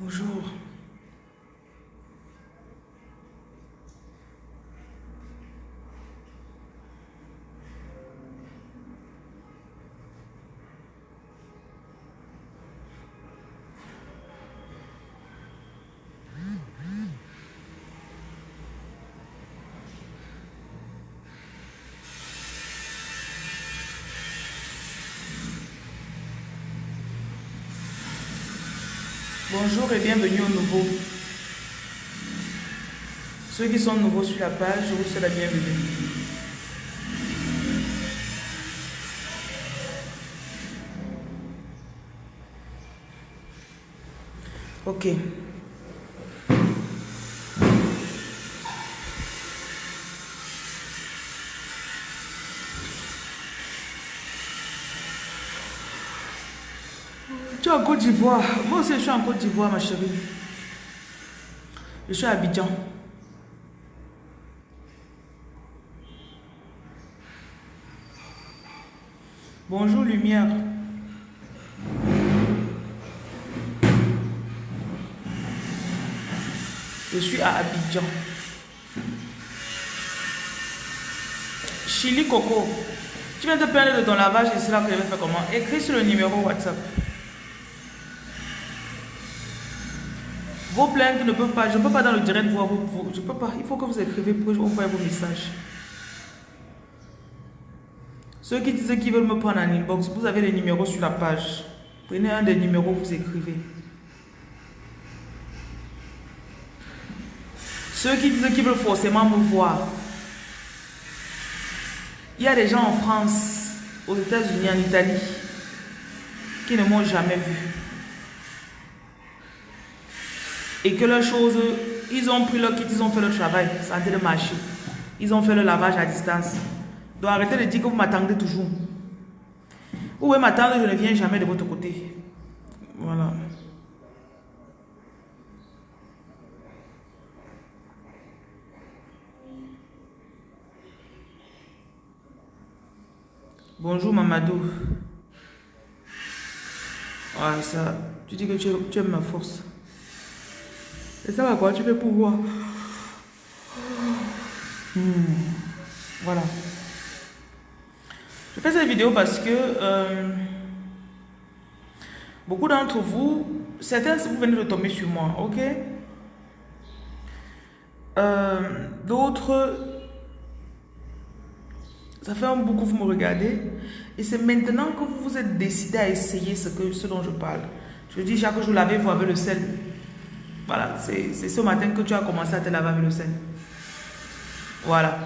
Bonjour. Bonjour et bienvenue au nouveau. Ceux qui sont nouveaux sur la page, je vous souhaite la bienvenue. Ok. Tu es en Côte d'Ivoire. Moi aussi, je suis en Côte d'Ivoire, ma chérie. Je suis à Abidjan. Bonjour, lumière. Je suis à Abidjan. Chili Coco. Tu viens de plaindre de ton lavage et c'est là que je vais faire comment? Écris sur le numéro WhatsApp. Vos plaintes ne peuvent pas, je ne peux pas dans le direct voir vos, je peux pas, il faut que vous écrivez pour envoyer vos messages. Ceux qui disent qu'ils veulent me prendre en inbox, vous avez les numéros sur la page. Prenez un des numéros, vous écrivez. Ceux qui disent qu'ils veulent forcément me voir. Il y a des gens en France, aux États-Unis, en Italie, qui ne m'ont jamais vu. Et que leurs choses, ils ont pris leur kit, ils ont fait le travail, santé de marché. Ils ont fait le lavage à distance. Donc arrêtez de dire que vous m'attendez toujours. Vous pouvez m'attendre, je ne viens jamais de votre côté. Voilà. Bonjour Mamadou. Ça, tu dis que tu aimes ma force. Et ça va quoi tu fais pour voir hmm. Voilà. Je fais cette vidéo parce que euh, beaucoup d'entre vous, certains vous venez de tomber sur moi, ok? Euh, D'autres, ça fait un bout que vous me regardez. Et c'est maintenant que vous vous êtes décidé à essayer ce, que, ce dont je parle. Je dis chaque jour, lavez-vous avec le sel. Voilà, c'est ce matin que tu as commencé à te laver avec le sel. Voilà.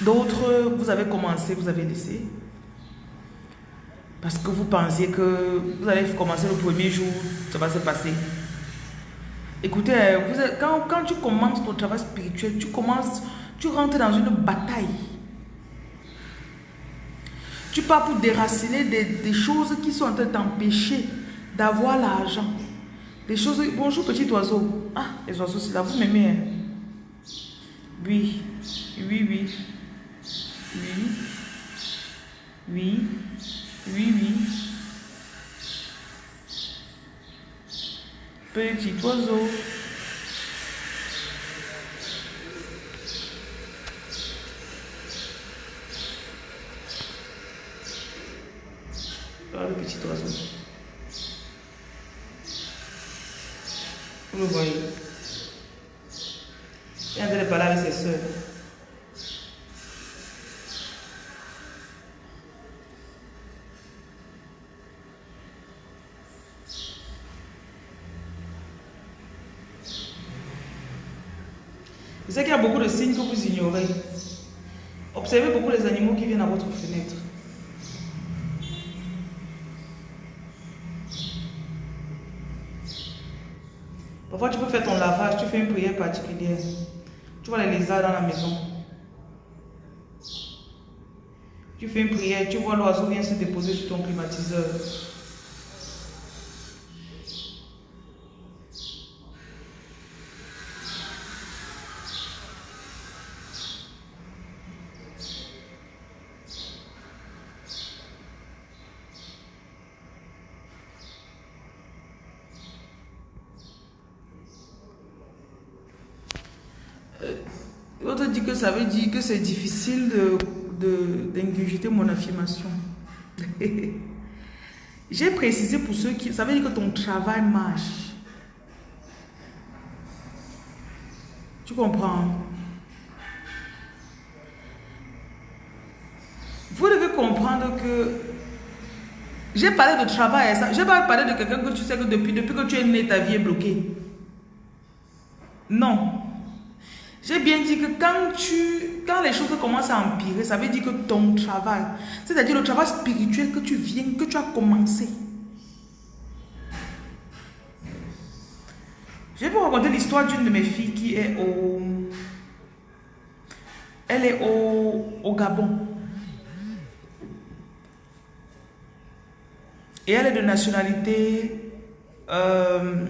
D'autres, vous avez commencé, vous avez laissé. Parce que vous pensiez que vous allez commencer le premier jour, ça va se passer. Écoutez, quand, quand tu commences ton travail spirituel, tu commences, tu rentres dans une bataille. Tu pars pour déraciner des, des choses qui sont en train de t'empêcher d'avoir l'argent. Des choses... Bonjour petit oiseau. Ah, les oiseaux, c'est là, vous m'aimez. Hein? Oui, oui, oui. Oui. Oui. Oui, oui. Petit oiseau. Ah, le petit oiseau. Vous le voyez. Il est en train de parler avec ses soeurs. Je sais qu'il y a beaucoup de signes que vous ignorez. Observez beaucoup les animaux qui viennent à votre fenêtre. Parfois, tu peux faire ton lavage, tu fais une prière particulière. Tu vois les lézards dans la maison. Tu fais une prière, tu vois l'oiseau vient se déposer sur ton climatiseur. L'autre dit que ça veut dire que c'est difficile d'ingurgiter de, mon affirmation. J'ai précisé pour ceux qui... Ça veut dire que ton travail marche. Tu comprends? Vous devez comprendre que j'ai parlé de travail, j'ai pas parlé de quelqu'un que tu sais que depuis, depuis que tu es né, ta vie est bloquée. Non. J'ai bien dit que quand, tu, quand les choses commencent à empirer, ça veut dire que ton travail, c'est-à-dire le travail spirituel que tu viens, que tu as commencé. Je vais vous raconter l'histoire d'une de mes filles qui est au... Elle est au, au Gabon. Et elle est de nationalité... Euh,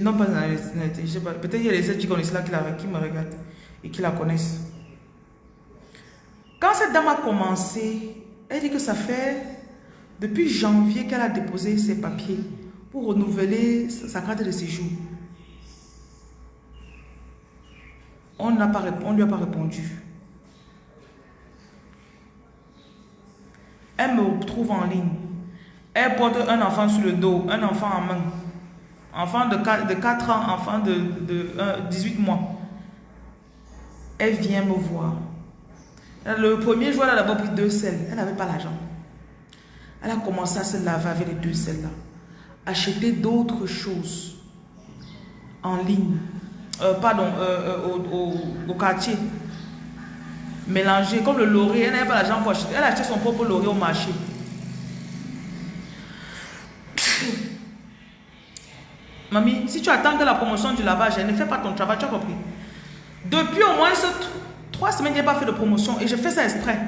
non, pas de nationalité. Peut-être qu'il y a des gens qui connaissent là qui, qui me regardent et qui la connaissent. Quand cette dame a commencé, elle dit que ça fait depuis janvier qu'elle a déposé ses papiers pour renouveler sa carte de séjour. On ne lui a pas répondu. Elle me trouve en ligne. Elle porte un enfant sur le dos, un enfant en main. Enfant de 4, de 4 ans, enfant de, de 18 mois. Elle vient me voir. Le premier jour, elle a d'abord pris deux selles. Elle n'avait pas l'argent. Elle a commencé à se laver avec les deux selles-là. Acheter d'autres choses en ligne. Euh, pardon, euh, euh, au, quartier. Mélanger, comme le laurier. Elle n'avait pas l'argent pour acheter. Elle a acheté son propre laurier au marché. Mamie, si tu attends que la promotion du lavage, ne fait pas ton travail, tu as compris. Depuis au moins trois semaines, je n'ai pas fait de promotion et je fais ça exprès.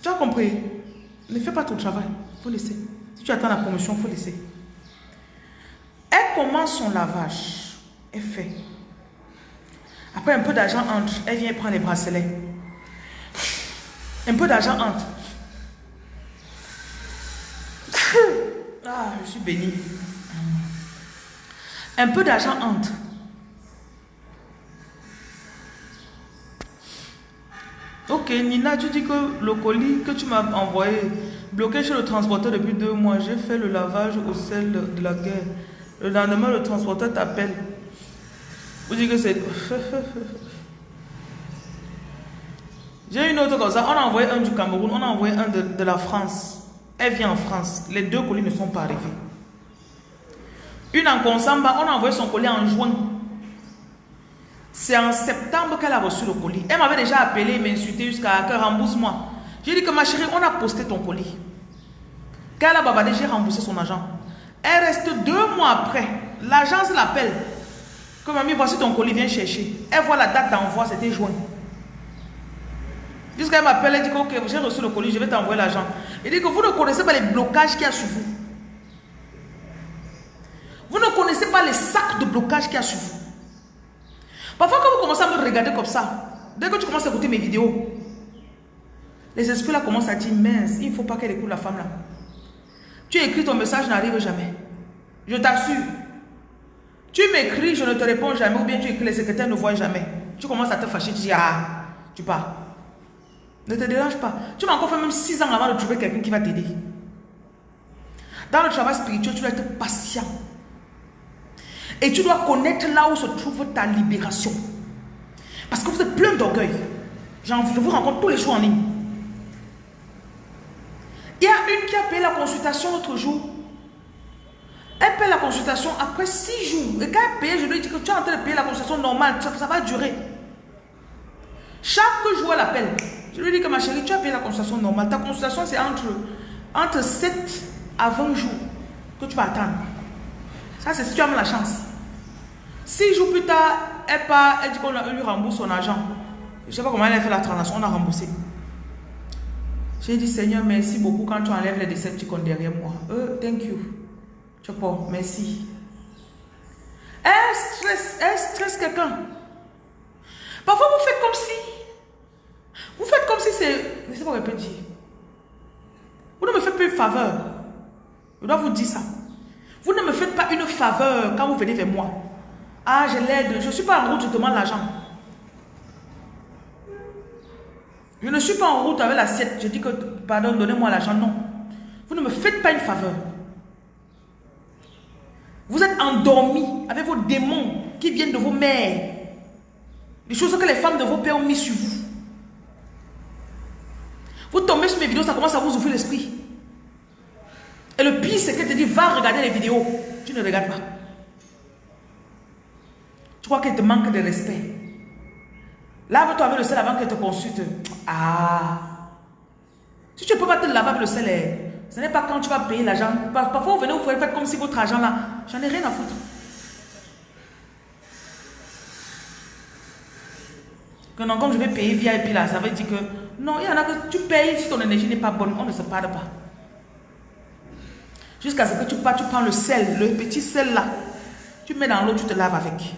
Tu as compris? Ne fais pas ton travail, il faut laisser. Si tu attends la promotion, il faut laisser. Elle commence son lavage. Elle fait? Après, un peu d'argent entre. Elle vient prendre les bracelets. Un peu d'argent entre. Ah, je suis béni. Un peu d'argent entre. Ok, Nina, tu dis que le colis que tu m'as envoyé, bloqué chez le transporteur depuis deux mois, j'ai fait le lavage au sel de la guerre. Le lendemain, le transporteur t'appelle. Vous dites que c'est... J'ai une autre comme ça. On a envoyé un du Cameroun, on a envoyé un de, de la France. Elle vient en France. Les deux colis ne sont pas arrivés. Une en Consamba, on a envoyé son colis en juin. C'est en septembre qu'elle a reçu le colis. Elle m'avait déjà appelé, m'insulté jusqu'à que rembourse-moi. J'ai dit que ma chérie, on a posté ton colis. Quand elle a bavardé, j'ai remboursé son agent. Elle reste deux mois après. L'agence l'appelle. Comme mamie, voici ton colis, viens chercher. Elle voit la date d'envoi, c'était juin. Jusqu'à m'appelle, elle dit que j'ai reçu le colis, je vais t'envoyer l'argent. Il dit que vous ne connaissez pas les blocages qu'il y a sur vous. Vous ne connaissez pas les sacs de blocage qu'il y a sur vous. Parfois, quand vous commencez à me regarder comme ça, dès que tu commences à écouter mes vidéos, les esprits là commencent à dire, mince, il ne faut pas qu'elle écoute la femme là. Tu écris ton message, n'arrive jamais. Je t'assure. Tu m'écris, je ne te réponds jamais, ou bien tu écris, les secrétaires ne voient jamais. Tu commences à te fâcher, tu dis, ah, tu pars. Ne te dérange pas. Tu m'as encore fait même 6 ans avant de trouver quelqu'un qui va t'aider. Dans le travail spirituel, tu dois être patient. Et tu dois connaître là où se trouve ta libération. Parce que vous êtes plein d'orgueil. Je vous rencontre tous les jours en ligne. Il y a une qui a payé la consultation l'autre jour. Elle paye la consultation après 6 jours. Et quand elle paye, je lui dis que tu es en train de payer la consultation normale. Ça, ça va durer. Chaque jour, elle appelle. Je lui dis que ma chérie, tu as payé la consultation normale. Ta consultation, c'est entre, entre 7 à 20 jours que tu vas attendre. Ça, c'est si tu as la chance. 6 jours plus tard, elle part, elle dit qu'on lui rembourse son argent. Je ne sais pas comment elle a fait la transaction, on a remboursé. J'ai dit, Seigneur, merci beaucoup quand tu enlèves les décepticons derrière moi. Euh, thank you. Tu pas, merci. Elle stresse, elle stresse quelqu'un. Parfois, vous faites comme si vous faites comme si c'est... Je ne sais pas peut dire. Vous ne me faites pas une faveur. Je dois vous dire ça. Vous ne me faites pas une faveur quand vous venez vers moi. Ah, je l'aide. Je ne suis pas en route, je demande l'argent. Je ne suis pas en route avec l'assiette. Je dis que, pardon, donnez-moi l'argent. Non. Vous ne me faites pas une faveur. Vous êtes endormi avec vos démons qui viennent de vos mères. Les choses que les femmes de vos pères ont mis sur vous. Vous tombez sur mes vidéos, ça commence à vous ouvrir l'esprit. Et le pire, c'est qu'elle te dit, va regarder les vidéos. Tu ne regardes pas. Tu crois qu'elle te manque de respect. Lave-toi avec le sel avant qu'elle te consulte. Ah. Si tu ne peux pas te laver avec le sel, eh, ce n'est pas quand tu vas payer l'argent. Parfois, vous venez, vous faites comme si votre argent là, j'en ai rien à foutre. Que non, comme je vais payer puis là, ça veut dire que non, il y en a que tu payes si ton énergie n'est pas bonne, on ne se parle pas. Jusqu'à ce que tu pars, tu prends le sel, le petit sel là, tu mets dans l'eau, tu te laves avec.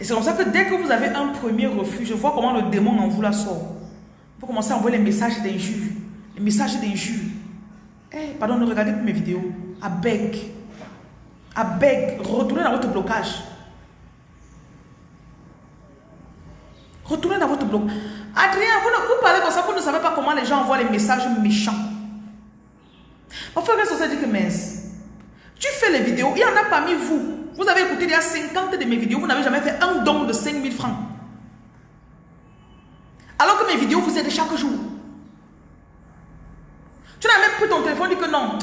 Et c'est comme ça que dès que vous avez un premier refus, je vois comment le démon en vous la sort. Vous commencez à envoyer les messages d'injures. Les messages d'injures. Eh, pardon, ne regardez plus mes vidéos. À beg. À beg. Retournez dans votre blocage. Retournez dans votre blocage. Adrien, vous, parlez comme ça, vous ne savez pas comment les gens envoient les messages méchants. Qu'est-ce que ça dit que mince Tu fais les vidéos, il y en a parmi vous. Vous avez écouté il y a 50 de mes vidéos, vous n'avez jamais fait un don de 5000 francs. Alors que mes vidéos vous aident chaque jour. Tu n'as même plus ton téléphone, dit que non.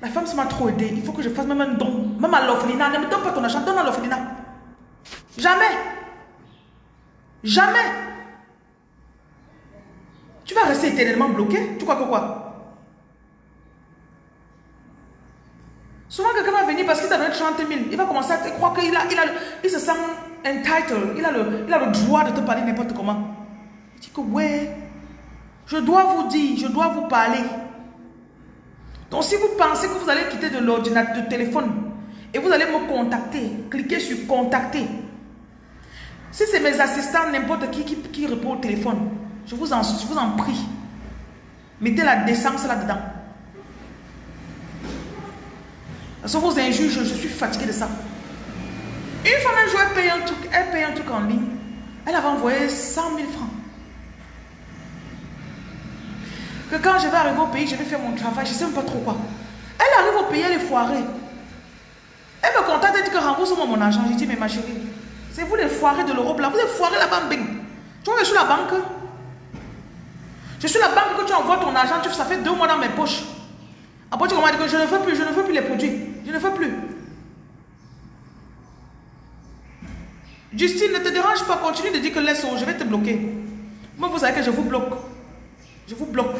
La femme, m'a trop aidé. Il faut que je fasse même un don. Même à l'orphelinat. Ne me donne pas ton argent, donne à l'orphelinat. Jamais. Jamais. Tu vas rester éternellement bloqué. Tu crois que quoi? Souvent, quelqu'un va venir parce qu'il t'a donné 30 000. Il va commencer à croire qu'il a, il a, il se sent entitled. Il a, le, il a le droit de te parler n'importe comment. Il dit que, ouais, je dois vous dire, je dois vous parler. Donc, si vous pensez que vous allez quitter de l'ordinateur, de téléphone, et vous allez me contacter, cliquez sur contacter. Si c'est mes assistants, n'importe qui, qui, répond au téléphone, je vous en, je vous en prie. Mettez la décence là-dedans. Parce que vos injures, je, suis fatiguée de ça. Une fois un jour, elle paye un truc, elle paye un truc en ligne. Elle avait envoyé 100 000 francs. Que quand je vais arriver au pays, je vais faire mon travail, je ne sais même pas trop quoi. Elle arrive au pays, elle est foirée. Elle me contacte, elle dit que rembourse-moi mon argent. Je dis, mais ma chérie, c'est vous les foirés de l'Europe là. Vous êtes foirés là-bas, Tu vois, je suis la banque. Je suis la banque que tu envoies ton argent, ça fait deux mois dans mes poches. Après, tu commences à dire que je ne veux plus, je ne veux plus les produits. Je ne veux plus. Justine, ne te dérange pas, continue de dire que laisse, je vais te bloquer. Moi, vous savez que je vous bloque. Je vous bloque.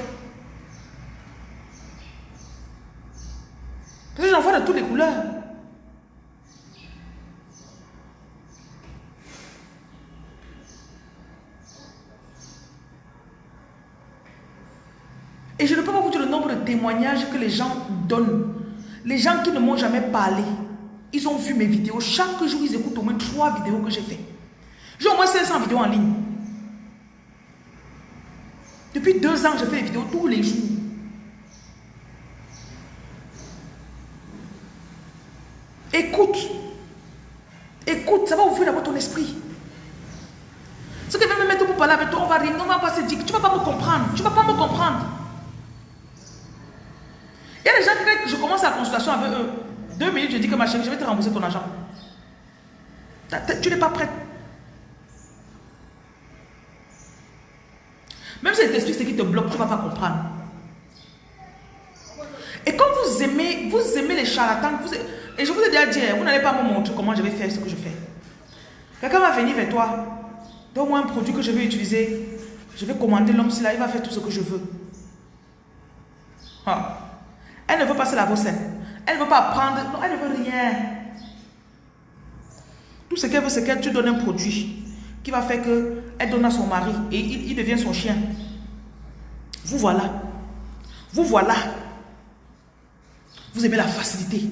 Parce que j'en vois de toutes les couleurs. Et je ne peux pas vous dire le nombre de témoignages que les gens donnent. Les gens qui ne m'ont jamais parlé, ils ont vu mes vidéos. Chaque jour, ils écoutent au moins trois vidéos que j'ai fait. J'ai au moins 500 vidéos en ligne. Depuis deux ans, je fais des vidéos tous les jours. Écoute. Écoute, ça va ouvrir d'abord ton esprit. Ce que me mettre pour parler avec toi, on va rire, on va pas se dire, tu ne vas pas me comprendre. Tu ne vas pas me comprendre. Il y a des gens qui, je commence la consultation avec eux. Deux minutes, je dis que ma chérie, je vais te rembourser ton argent. Tu n'es pas prête. Même si t'explique ce qui te bloque, tu ne vas pas comprendre. Et quand vous aimez, vous aimez les charlatans, et je vous ai déjà dit, vous n'allez pas me montrer comment je vais faire ce que je fais. Quelqu'un va venir vers toi, donne-moi un produit que je vais utiliser, je vais commander l'homme, là, il va faire tout ce que je veux. Ah. Elle ne veut pas se laver au Elle ne veut pas prendre. Non, elle ne veut rien. Tout ce qu'elle veut, c'est qu'elle te donne un produit qui va faire qu'elle donne à son mari et il, devient son chien. Vous voilà. Vous voilà. Vous aimez la facilité.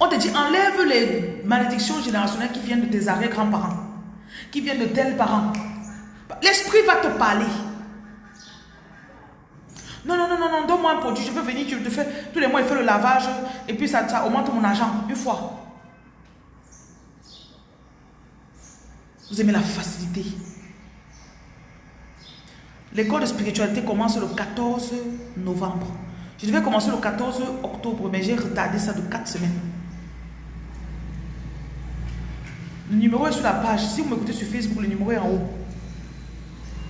On te dit, enlève les malédictions générationnelles qui viennent de tes arrière-grands-parents, qui viennent de tels parents. L'esprit va te parler. Donne-moi un produit, je veux venir, tu te fais, tous les mois, il fait le lavage, et puis ça, ça augmente mon argent, une fois. Vous aimez la facilité. L'école de spiritualité commence le 14 novembre. Je devais commencer le 14 octobre, mais j'ai retardé ça de 4 semaines. Le numéro est sur la page. Si vous m'écoutez sur Facebook, le numéro est en haut.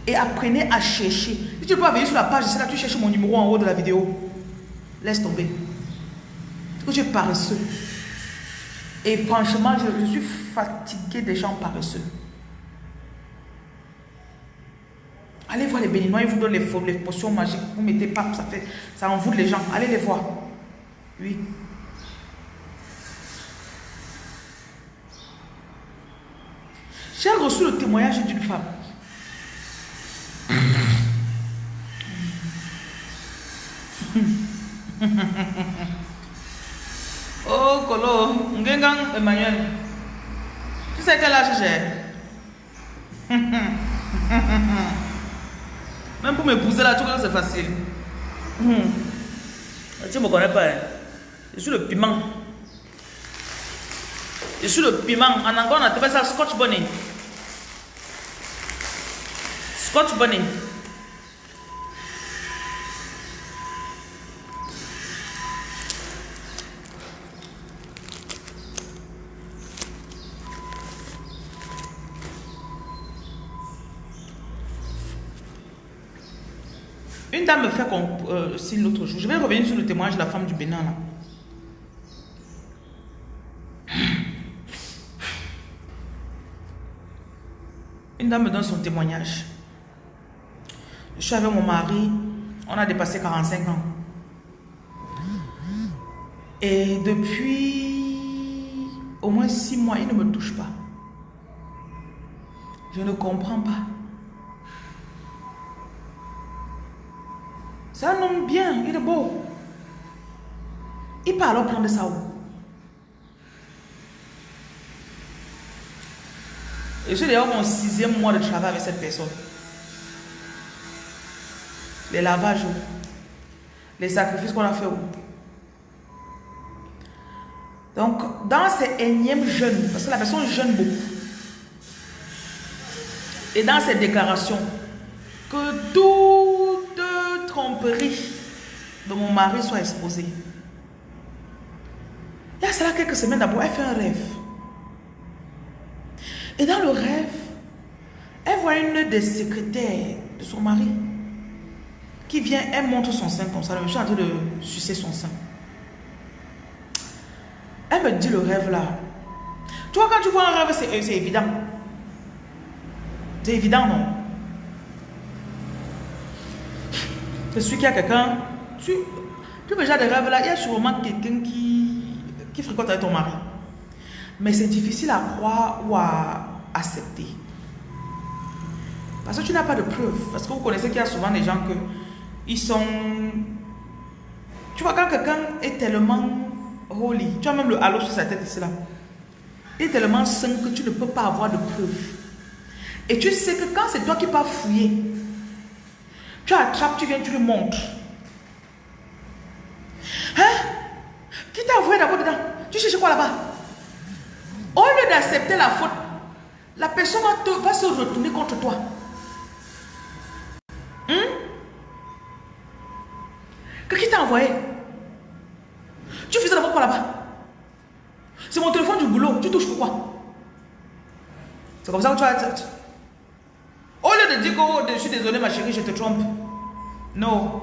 Et apprenez à chercher. Si tu peux venir sur la page, c'est là tu cherches mon numéro en haut de la vidéo. Laisse tomber. Que paresseux. Et franchement, je, je suis fatigué des gens paresseux. Allez voir les béninois, ils vous donnent les, les potions magiques. Vous mettez pas, ça fait, ça envoûte les gens. Allez les voir. Oui. J'ai reçu le témoignage d'une femme. Oh, Kolo, Ngengang Emmanuel. Tu sais quel âge j'ai Même pour m'épouser là, tu vois que c'est facile. Hmm. Tu me connais pas. Hein? Je suis le piment. Je suis le piment. En anglais, on appelle ça Scotch Bonnet. Scotch Bonnet. Une dame me fait euh, signe l'autre jour. Je vais revenir sur le témoignage de la femme du Bénin là. Une dame me donne son témoignage. Suis avec mon mari, on a dépassé 45 ans. Et depuis au moins 6 mois, il ne me touche pas. Je ne comprends pas. C'est un homme bien, il est beau. Il peut alors prendre ça où Et je suis d'ailleurs mon sixième mois de travail avec cette personne. Les lavages, les sacrifices qu'on a fait. Donc, dans ces énièmes jeunes, parce que la personne jeûne beaucoup, et dans ces déclarations, que toute tromperie de mon mari soit exposée. Il y a cela quelques semaines d'abord, elle fait un rêve. Et dans le rêve, elle voit une des secrétaires de son mari qui vient, elle montre son sein comme ça. Monsieur est en train de sucer son sein. Elle me dit le rêve là. Tu vois, quand tu vois un rêve, c'est évident. C'est évident, non? C'est celui qui a quelqu'un. Tu, tu vois déjà des rêves là, il y a sûrement quelqu'un qui, qui fréquente avec ton mari. Mais c'est difficile à croire ou à accepter. Parce que tu n'as pas de preuves. Parce que vous connaissez qu'il y a souvent des gens que ils sont... Tu vois, quand quelqu'un est tellement holy, tu as même le halo sur sa tête ici là. Il est tellement sain que tu ne peux pas avoir de preuves. Et tu sais que quand c'est toi qui pas fouiller, tu attrapes, tu viens, tu le montres. Hein? Qui t'a avoué d'abord dedans? Tu cherches quoi là-bas? Au lieu d'accepter la faute, la personne va, se retourner contre toi. Envoyé Tu faisais d'abord quoi là-bas C'est mon téléphone du boulot. Tu touches pourquoi? C'est comme ça que tu as... Au lieu de dire que oh, je suis désolé ma chérie, je te trompe. Non.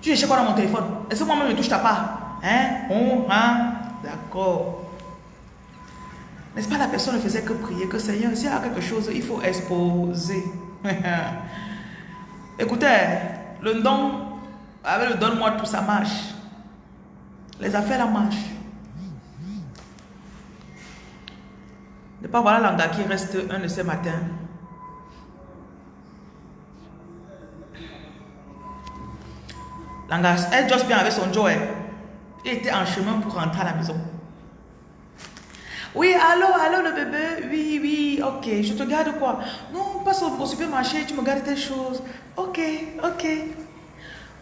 Tu cherches quoi dans mon téléphone Est-ce que moi-même je touche ta part? Hein? Oh, hein? D'accord. N'est-ce pas la personne ne faisait que prier que Seigneur, s'il y a quelque chose, il faut exposer. Écoutez, le don, avec donne-moi tout, ça marche. Les affaires, la marchent. Ne pas voir la qui reste un de ces matins. Langa, elle juste bien avec son Joe. Il était en chemin pour rentrer à la maison. Oui, allô, allô le bébé. Oui, oui, ok. Je te garde quoi? Non, passe au, supermarché, tu me gardes tes choses. Ok, ok.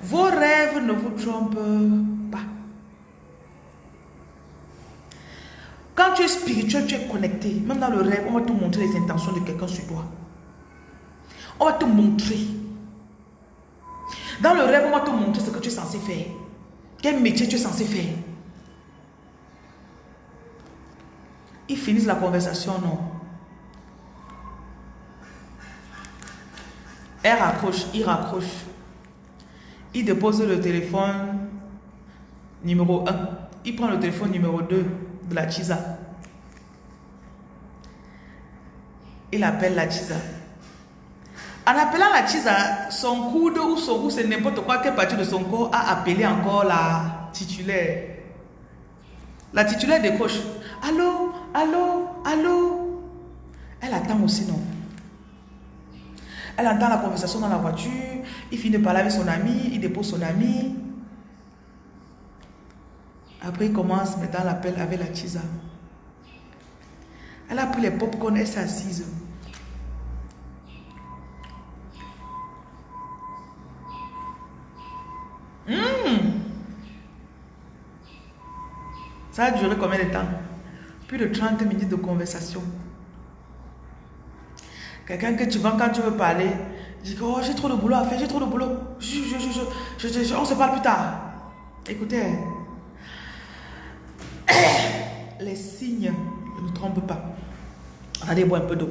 Vos rêves ne vous trompent pas. Quand tu es spirituel, tu es connecté. Même dans le rêve, on va te montrer les intentions de quelqu'un sur toi. On va te montrer. Dans le rêve, on va te montrer ce que tu es censé faire. Quel métier tu es censé faire. Ils finissent la conversation, non? Elle raccroche, il raccroche. Il dépose le téléphone numéro 1. Il prend le téléphone numéro 2 de la Chisa. Il appelle la Chisa. En appelant la Chisa, son coude ou son cou, c'est n'importe quoi, quelle partie de son corps a appelé encore la titulaire. La titulaire décroche. Allô, allô, allô? Elle attend aussi, non? Elle entend la conversation dans la voiture. Il finit de parler avec son ami. Il dépose son ami. Après, il commence maintenant l'appel avec la Chisa. Elle a pris les pop-corn, elle s'est assise. Hmm. Ça a duré combien de temps? Plus de 30 minutes de conversation. Quelqu'un que tu vends quand tu veux parler, dit oh j'ai trop de boulot à faire, j'ai trop de boulot. Je, je, je, on se parle plus tard. Écoutez, les signes ne trompent pas. Allez boire un peu d'eau.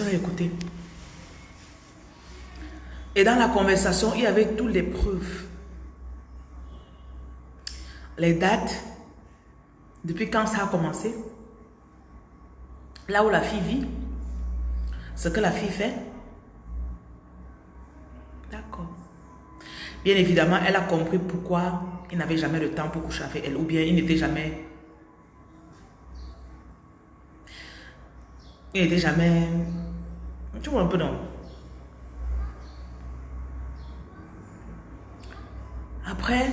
Écouté. Et dans la conversation, il y avait toutes les preuves. Les dates, depuis quand ça a commencé, là où la fille vit, ce que la fille fait. D'accord. Bien évidemment, elle a compris pourquoi il n'avait jamais le temps pour coucher avec elle, ou bien il n'était jamais... Il n'était jamais... Tu vois un peu non Après,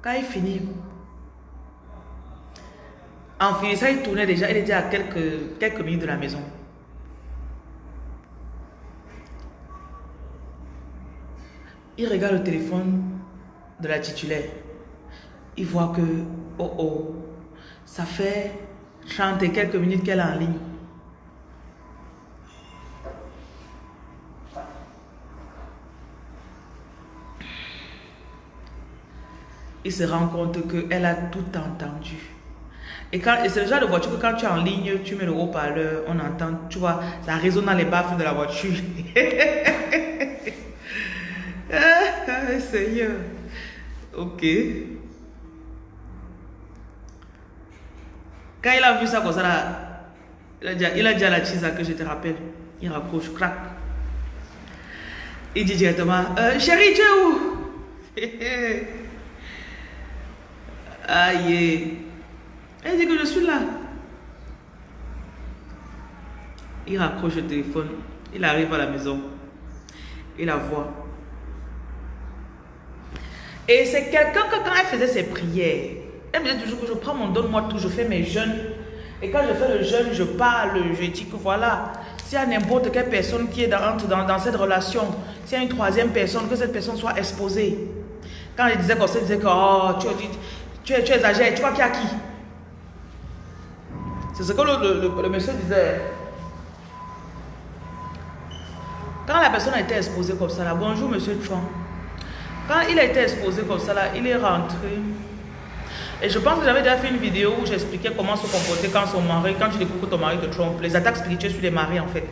quand il finit, en finissant, il tournait déjà, il était à quelques, quelques minutes de la maison. Il regarde le téléphone de la titulaire. Il voit que, oh oh, ça fait 30 et quelques minutes qu'elle est en ligne. il se rend compte qu'elle a tout entendu. Et, c'est le genre de voiture que quand tu es en ligne, tu mets le haut-parleur, on entend, tu vois, ça résonne dans les baffes de la voiture. ah, Seigneur. Ok. Quand il a vu ça comme ça, il, a dit, il a la chisa que je te rappelle. Il raccroche, crac. Il dit directement, euh, chérie, tu es où? Aïe. Elle dit que je suis là. Il raccroche le téléphone. Il arrive à la maison. Il la voit. Et c'est quelqu'un que quand elle faisait ses prières, elle me disait toujours que je prends mon donne-moi tout, je fais mes jeûnes. Et quand je fais le jeûne, je parle, je dis que voilà, s'il y a n'importe quelle personne qui est dans, dans, dans cette relation, s'il y a une troisième personne, que cette personne soit exposée. Quand disait comme ça, elle disait que, oh, tu, dit tu, tu exagères, tu vois qu'il y a qui? C'est ce que le, monsieur disait. Quand la personne a été exposée comme ça, là, bonjour monsieur Chouan. Quand il a été exposé comme ça, là, il est rentré. Et je pense que j'avais déjà fait une vidéo où j'expliquais comment se comporter quand son mari, quand tu découvres que ton mari te trompe, les attaques spirituelles sur les maris en fait.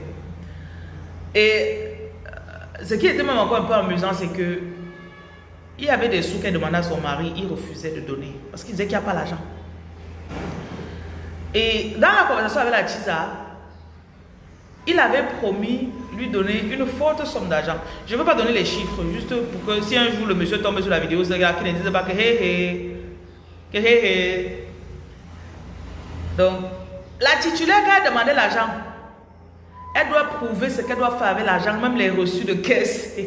Et euh, ce qui était même encore un peu amusant, c'est que il y avait des sous qu'elle demandait à son mari, il refusait de donner. Parce qu'il disait qu'il n'y a pas l'argent. Et dans la conversation avec la Tisa, il avait promis lui donner une forte somme d'argent. Je ne veux pas donner les chiffres, juste pour que si un jour le monsieur tombe sur la vidéo, ce gars qui ne dise pas que hé hé. Donc, la titulaire, quand elle demandé l'argent, elle doit prouver ce qu'elle doit faire avec l'argent, même les reçus de caisse.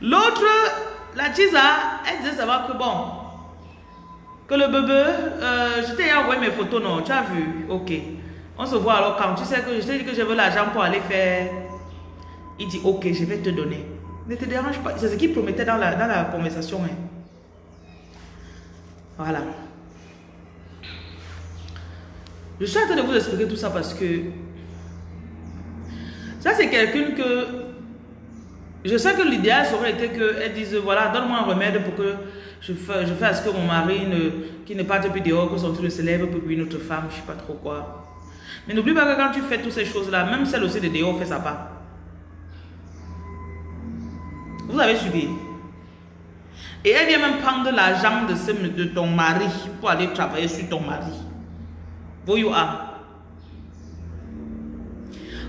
L'autre, la tisa, elle disait savoir que bon, que le bébé, euh, je t'ai envoyé mes photos, non, tu as vu, ok. On se voit alors quand tu sais que je t'ai dit que je veux l'argent pour aller faire. Il dit ok, je vais te donner. Ne te dérange pas. C'est ce qu'il promettait dans la, dans la conversation. Hein. Voilà. Je suis en train de vous expliquer tout ça parce que ça c'est quelqu'un que je sais que l'idéal aurait été qu'elle dise voilà, donne-moi un remède pour que je, fasse, je fasse que mon mari ne, qui ne parte plus dehors, que son truc se lève pour une autre femme, je sais pas trop quoi. Mais n'oublie pas que quand tu fais toutes ces choses-là, même celle aussi de dehors fait sa part. Vous avez suivi. Et elle vient même prendre l'argent de, de ton mari pour aller travailler sur ton mari. Vous you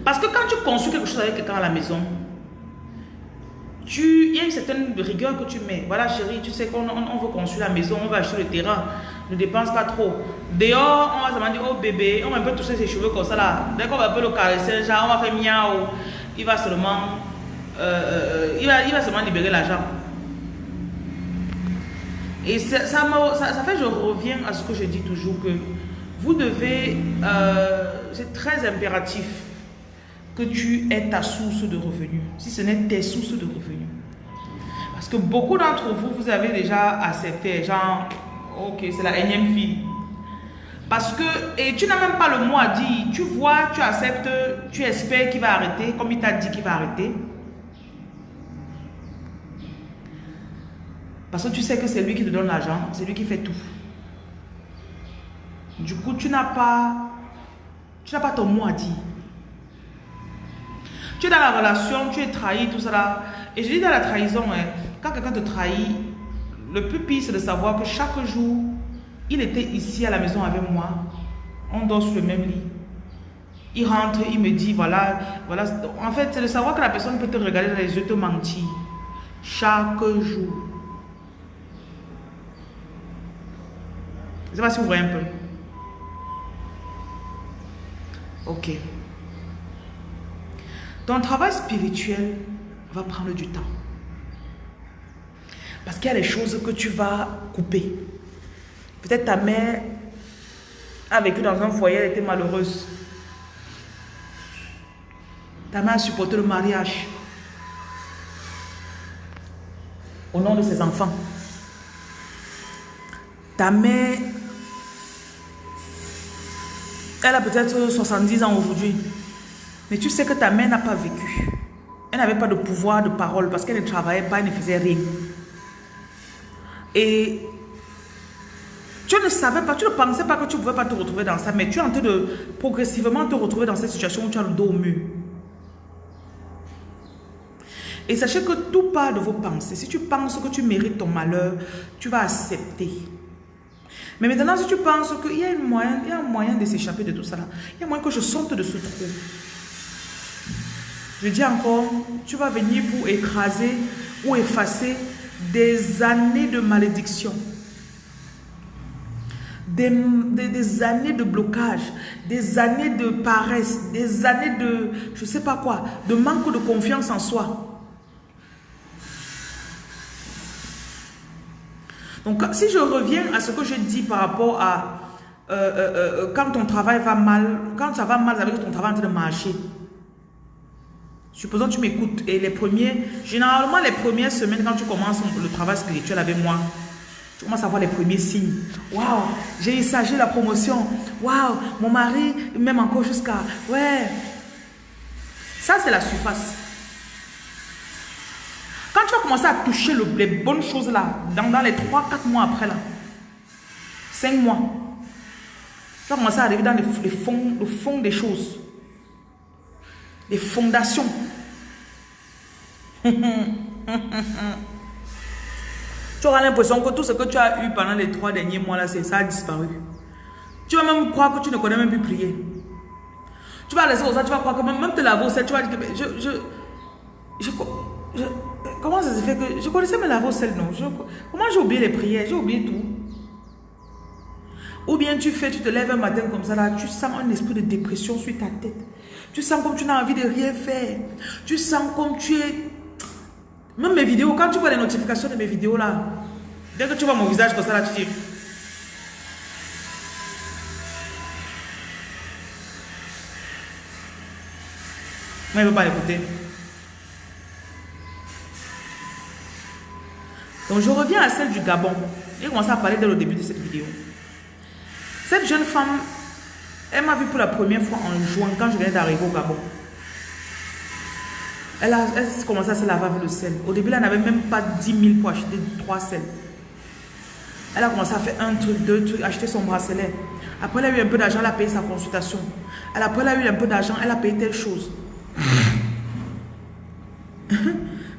Parce que quand tu construis quelque chose avec quelqu'un à la maison, il y a une certaine rigueur que tu mets. Voilà chérie, tu sais qu'on on, veut construire la maison, on va acheter le terrain, ne dépense pas trop. Dehors, on va se demander, oh bébé, on va un peu toucher ses cheveux comme ça là. Dès qu'on va un peu le caresser, genre on va faire miaou, il va seulement, euh, euh, il, va, il va seulement libérer l'argent. Et ça, ça, ça, fait, je reviens à ce que je dis toujours, que vous devez, euh, c'est très impératif que tu aies ta source de revenus, si ce n'est tes sources de revenus. Parce que beaucoup d'entre vous, vous avez déjà accepté, genre, ok, c'est la énième fille. Parce que, et tu n'as même pas le mot à dire, tu vois, tu acceptes, tu espères qu'il va arrêter, comme il t'a dit qu'il va arrêter. Parce que tu sais que c'est lui qui te donne l'argent, c'est lui qui fait tout. Du coup, tu n'as pas, tu n'as pas ton mot à dire. Tu es dans la relation, tu es trahi, tout ça Et je dis dans la trahison, hein, quand quelqu'un te trahit, le plus pire, c'est de savoir que chaque jour, il était ici à la maison avec moi. On dort sur le même lit. Il rentre, il me dit, voilà, voilà. En fait, c'est de savoir que la personne peut te regarder dans les yeux, te mentir. Chaque jour. Ne sais pas si vous voyez un peu. Ok. Ton travail spirituel va prendre du temps. Parce qu'il y a des choses que tu vas couper. Peut-être ta mère a vécu dans un foyer, elle était malheureuse. Ta mère a supporté le mariage au nom de ses enfants. Ta mère, elle a peut-être 70 ans aujourd'hui. Mais tu sais que ta mère n'a pas vécu. Elle n'avait pas de pouvoir de parole parce qu'elle ne travaillait pas, elle ne faisait rien. Et tu ne savais pas, tu ne pensais pas que tu ne pouvais pas te retrouver dans ça, mais tu es en train de progressivement te retrouver dans cette situation où tu as le dos au mur. Et sachez que tout part de vos pensées. Si tu penses que tu mérites ton malheur, tu vas accepter. Mais maintenant, si tu penses qu'il y, a moyen, il y a un moyen de s'échapper de tout ça, il y a moyen que je sorte de ce trou. Je dis encore, tu vas venir pour écraser ou effacer des années de malédiction. Des, des, années de blocage, des années de paresse, des années de, je sais pas quoi, de manque de confiance en soi. Donc, si je reviens à ce que je dis par rapport à euh, euh, euh, quand ton travail va mal, quand ça va mal avec ton travail en train de marcher, Supposons que tu m'écoutes et les premiers, généralement les premières semaines quand tu commences le travail spirituel avec moi, tu commences à voir les premiers signes. Waouh, j'ai eu ça, la promotion. Waouh, mon mari même encore jusqu'à... Ouais. Ça, c'est la surface. Quand tu vas commencer à toucher les bonnes choses là, dans, les 3-4 mois après là, 5 mois, tu vas commencer à arriver dans le fond, des choses les fondations. tu auras l'impression que tout ce que tu as eu pendant les trois derniers mois là, ça a disparu. Tu vas même croire que tu ne connais même plus prier. Tu vas laisser ça, tu vas croire que même, te laver au tu vas dire que je, je, comment ça se fait que... Je connaissais mes laver au sel, non. comment j'ai oublié les prières J'ai oublié tout. Ou bien tu fais, tu te lèves un matin comme ça, là, tu sens un esprit de dépression sur ta tête. Tu sens comme tu n'as envie de rien faire. Tu sens comme tu es... Même mes vidéos, quand tu vois les notifications de mes vidéos là, dès que tu vois mon visage comme ça là, tu dis... Moi, il ne veut pas écouter. Donc, je reviens à celle du Gabon. J'ai commencé à parler dès le début de cette vidéo. Cette jeune femme, elle m'a vu pour la première fois en juin, quand je venais d'arriver au Gabon. Elle a, commencé à se laver avec le sel. Au début, elle n'avait même pas 10 000 pour acheter trois sels. Elle a commencé à faire un truc, deux trucs, acheter son bracelet. Après, elle a eu un peu d'argent, elle a payé sa consultation. Après, elle a eu un peu d'argent, elle a payé telle chose.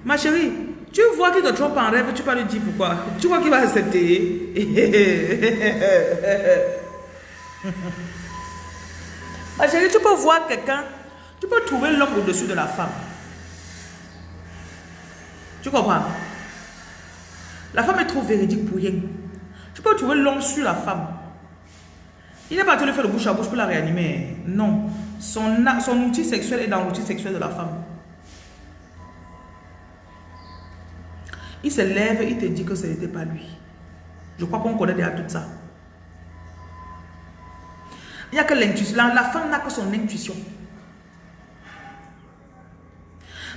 Ma chérie, tu vois qu'il te trompe en rêve, tu vas lui dire pourquoi. Tu vois qu'il va accepter. Ma chérie, tu peux voir quelqu'un, tu peux trouver l'homme au-dessus de la femme. Tu comprends? La femme est trop véridique pour rien. Tu peux trouver l'homme sur la femme. Il n'est pas te le faire de bouche à bouche pour la réanimer. Non. Son, son outil sexuel est dans l'outil sexuel de la femme. Il se lève, il te dit que ce n'était pas lui. Je crois qu'on connaît déjà tout ça. Il n'y a que l'intuition. La, femme n'a que son intuition.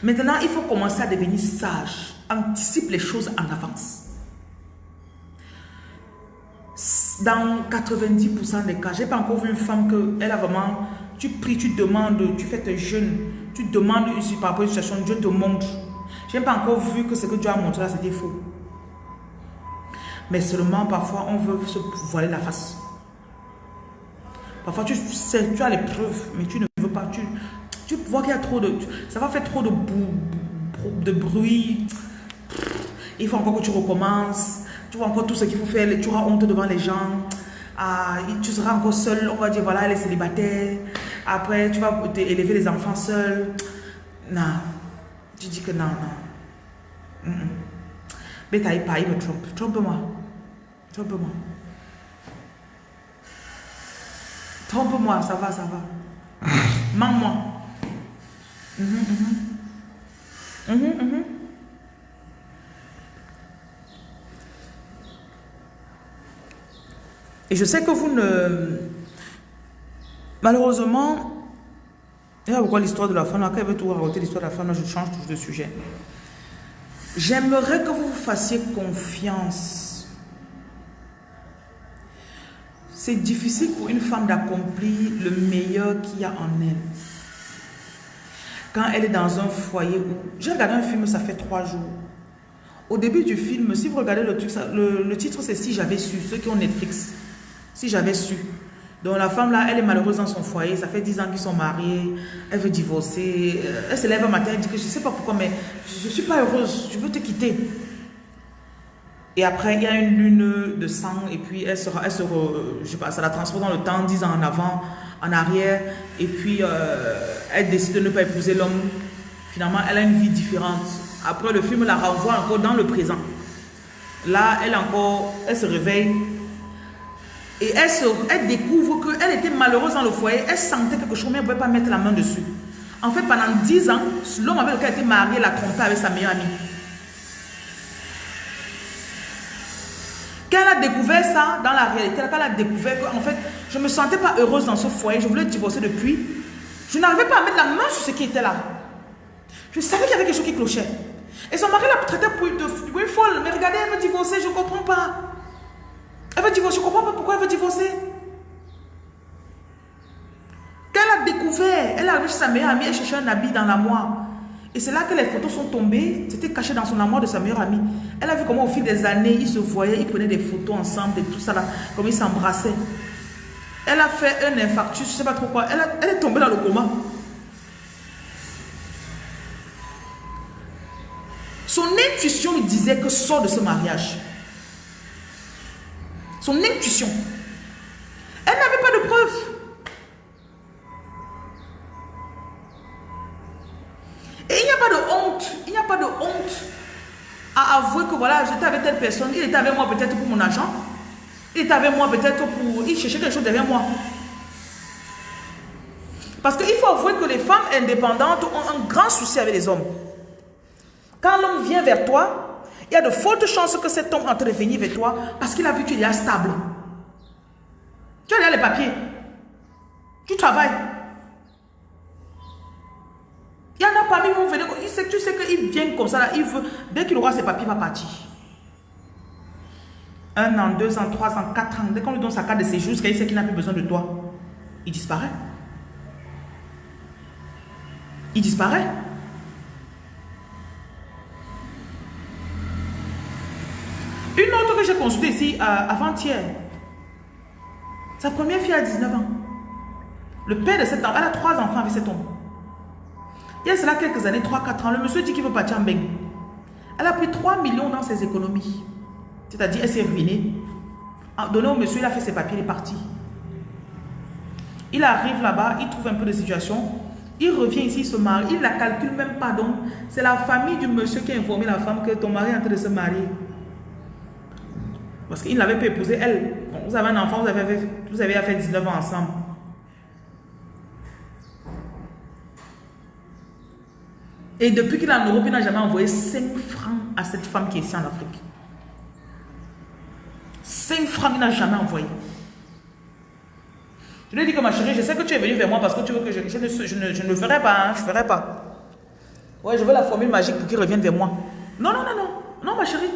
Maintenant, il faut commencer à devenir sage. Anticipe les choses en avance. Dans 90% des cas, je n'ai pas encore vu une femme que elle a vraiment... Tu pries, tu demandes, tu fais tes jeûnes, tu demandes par rapport à une situation, Dieu te montre. Je n'ai pas encore vu que ce que Dieu a montré là, c'était faux. Mais seulement, parfois, on veut se voiler la face. Parfois, tu sais, tu as les preuves, mais tu ne veux pas. Tu, vois qu'il y a trop de... Ça va faire trop de, de bruit. Il faut encore que tu recommences. Tu vois encore tout ce qu'il faut faire. Tu auras honte devant les gens. Ah, tu seras encore seul. On va dire, voilà, elle est célibataire. Après, tu vas élever les enfants seul. Non. Tu dis que non, non. Mais t'as pas, il me trompe. Trompe-moi. Trompe-moi. Trompe-moi, ça va, ça va. Mens-moi. Et je sais que vous ne... Malheureusement, et pourquoi l'histoire de la femme, quand elle veut tout raconter l'histoire de la femme, je change toujours de sujet. J'aimerais que vous fassiez confiance. C'est difficile pour une femme d'accomplir le meilleur qu'il y a en elle. Quand elle est dans un foyer où... J'ai regardé un film, ça fait trois jours. Au début du film, si vous regardez le truc, le, le titre c'est « Si j'avais su », ceux qui ont Netflix. « Si j'avais su ». Donc la femme là, elle est malheureuse dans son foyer, ça fait 10 ans qu'ils sont mariés, elle veut divorcer, euh, elle se lève un matin, elle dit que je ne sais pas pourquoi, mais je ne suis pas heureuse, je veux te quitter. Et après, il y a une lune de sang, et puis elle sera, elle sera, je sais pas, ça la transporte dans le temps, 10 ans en avant, en arrière, et puis euh, elle décide de ne pas épouser l'homme. Finalement, elle a une vie différente. Après, le film la renvoie encore dans le présent. Là, elle encore, elle se réveille, et elle, découvre qu'elle était malheureuse dans le foyer. Elle sentait quelque chose, mais elle ne pouvait pas mettre la main dessus. En fait, pendant 10 ans, l'homme avec lequel elle était mariée l'a trompée avec sa meilleure amie. Quand elle a découvert ça dans la réalité, quand elle a découvert que, en fait, je ne me sentais pas heureuse dans ce foyer, je voulais divorcer depuis, je n'arrivais pas à mettre la main sur ce qui était là. Je savais qu'il y avait quelque chose qui clochait. Et son mari la une, pour une folle. Mais regardez, elle veut divorcer, je ne comprends pas. Elle veut divorcer. Je ne comprends pas pourquoi elle veut divorcer. Quand elle a découvert, elle a vu sa meilleure amie, elle cherchait un habit dans la moire. Et c'est là que les photos sont tombées. C'était caché dans son armoire de sa meilleure amie. Elle a vu comment au fil des années, ils se voyaient, ils prenaient des photos ensemble et tout ça là, comme ils s'embrassaient. Elle a fait un infarctus, je ne sais pas trop quoi. Elle, elle est tombée dans le coma. Son intuition lui disait que sort de ce mariage. Son intuition. Elle n'avait pas de preuves. Et il n'y a pas de honte. Il n'y a pas de honte a avoué que voilà, j'étais avec telle personne, il était avec moi peut-être pour mon argent, il était avec moi peut-être pour... Il cherchait quelque chose derrière moi. Parce qu'il faut avouer que les femmes indépendantes ont un grand souci avec les hommes. Quand l'homme vient vers toi, il y a de fortes chances que cet homme entre venir vers toi parce qu'il a vu que tu es stable. Tu as les papiers. Tu travailles. Il y en a parmi vous, venez, il sait, tu sais qu'il vient comme ça, là, il veut, dès qu'il aura ses papiers, il va partir. Un an, deux ans, trois ans, quatre ans, dès qu'on lui donne sa carte de séjour, il sait qu'il n'a plus besoin de toi, il disparaît. Il disparaît. Une autre que j'ai consultée ici euh, avant-hier, sa première fille a 19 ans. Le père de cet enfant, elle a trois enfants avec cet homme. Il y a cela quelques années, 3-4 ans, le monsieur dit qu'il veut partir en bain. Elle a pris 3 millions dans ses économies. C'est-à-dire, elle s'est ruinée. Donné au monsieur, il a fait ses papiers, il est parti. Il arrive là-bas, il trouve un peu de situation. Il revient ici, il se marie. Il la calcule même pas. Donc, c'est la famille du monsieur qui a informé la femme que ton mari est en train de se marier. Parce qu'il n'avait pas épousé elle. vous avez un enfant, vous avez, vous avez fait 19 ans ensemble. Et depuis qu'il est en Europe, il n'a jamais envoyé 5 francs à cette femme qui est ici en Afrique. 5 francs, il n'a jamais envoyé. Je lui ai dit que ma chérie, je sais que tu es venue vers moi parce que tu veux que je, je, ne, je, ne, le ferai pas, hein, je ne ferai pas. Ouais, je veux la formule magique pour qu'il revienne vers moi. Non, non, non, non, non, ma chérie.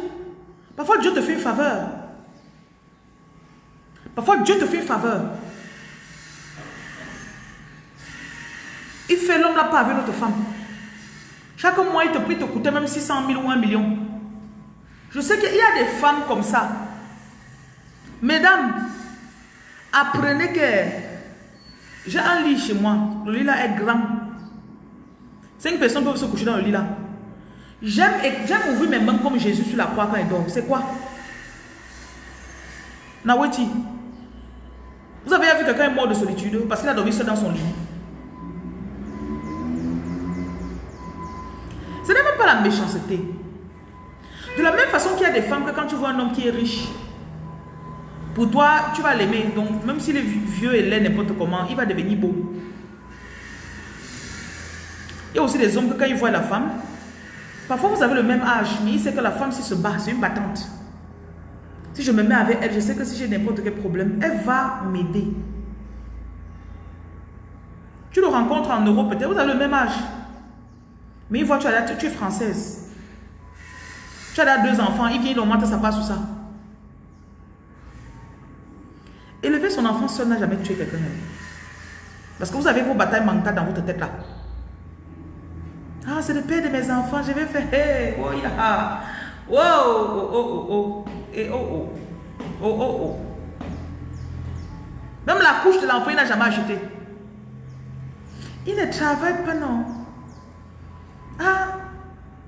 Parfois, Dieu te fait une faveur. Parfois, Dieu te fait une faveur. Il fait l'homme là pas avec notre femme. Chaque mois, il te prie, te coûter même 600 000 ou 1 million. Je sais qu'il y a des femmes comme ça. Mesdames, apprenez que j'ai un lit chez moi. Le lit là est grand. Cinq personnes peuvent se coucher dans le lit là. J'aime ouvrir mes mains comme Jésus sur la croix quand il dort. C'est quoi? Naweti. Vous avez vu quelqu'un mort de solitude parce qu'il a dormi seul dans son lit. Ce n'est même pas la méchanceté. De la même façon qu'il y a des femmes que quand tu vois un homme qui est riche, pour toi, tu vas l'aimer. Donc, même s'il est vieux et laid, n'importe comment, il va devenir beau. Il y a aussi des hommes que quand ils voient la femme, parfois vous avez le même âge, mais il sait que la femme, si se bat, c'est une battante. Si je me mets avec elle, je sais que si j'ai n'importe quel problème, elle va m'aider. Tu le rencontres en Europe, peut-être, vous avez le même âge. Mais il voit, tu, as, tu es française. Tu as deux enfants, il vient, il augmente sa passe ou ça. Élever son enfant seul n'a jamais tué quelqu'un. Parce que vous avez vos batailles mentales dans votre tête là. Ah, c'est le père de mes enfants, je vais faire. Hey, oh, yeah. oh, oh, oh, oh, Et oh, oh. Oh, oh, oh. Même la couche de l'enfant, il n'a jamais acheté. Il ne travaille pas, non. Ah,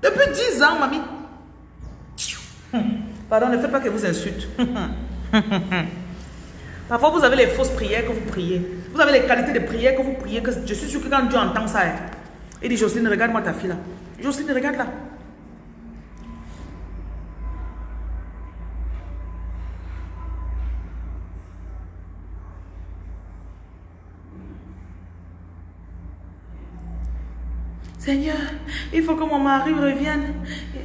depuis 10 ans, mamie. Pardon, ne faites pas que vous insulte. Parfois, vous avez les fausses prières que vous priez. Vous avez les qualités de prière que vous priez. Que je suis sûr que quand Dieu entend ça, il dit Jocelyne, regarde-moi ta fille là. Jocelyne, regarde là. Seigneur, il faut que mon mari revienne.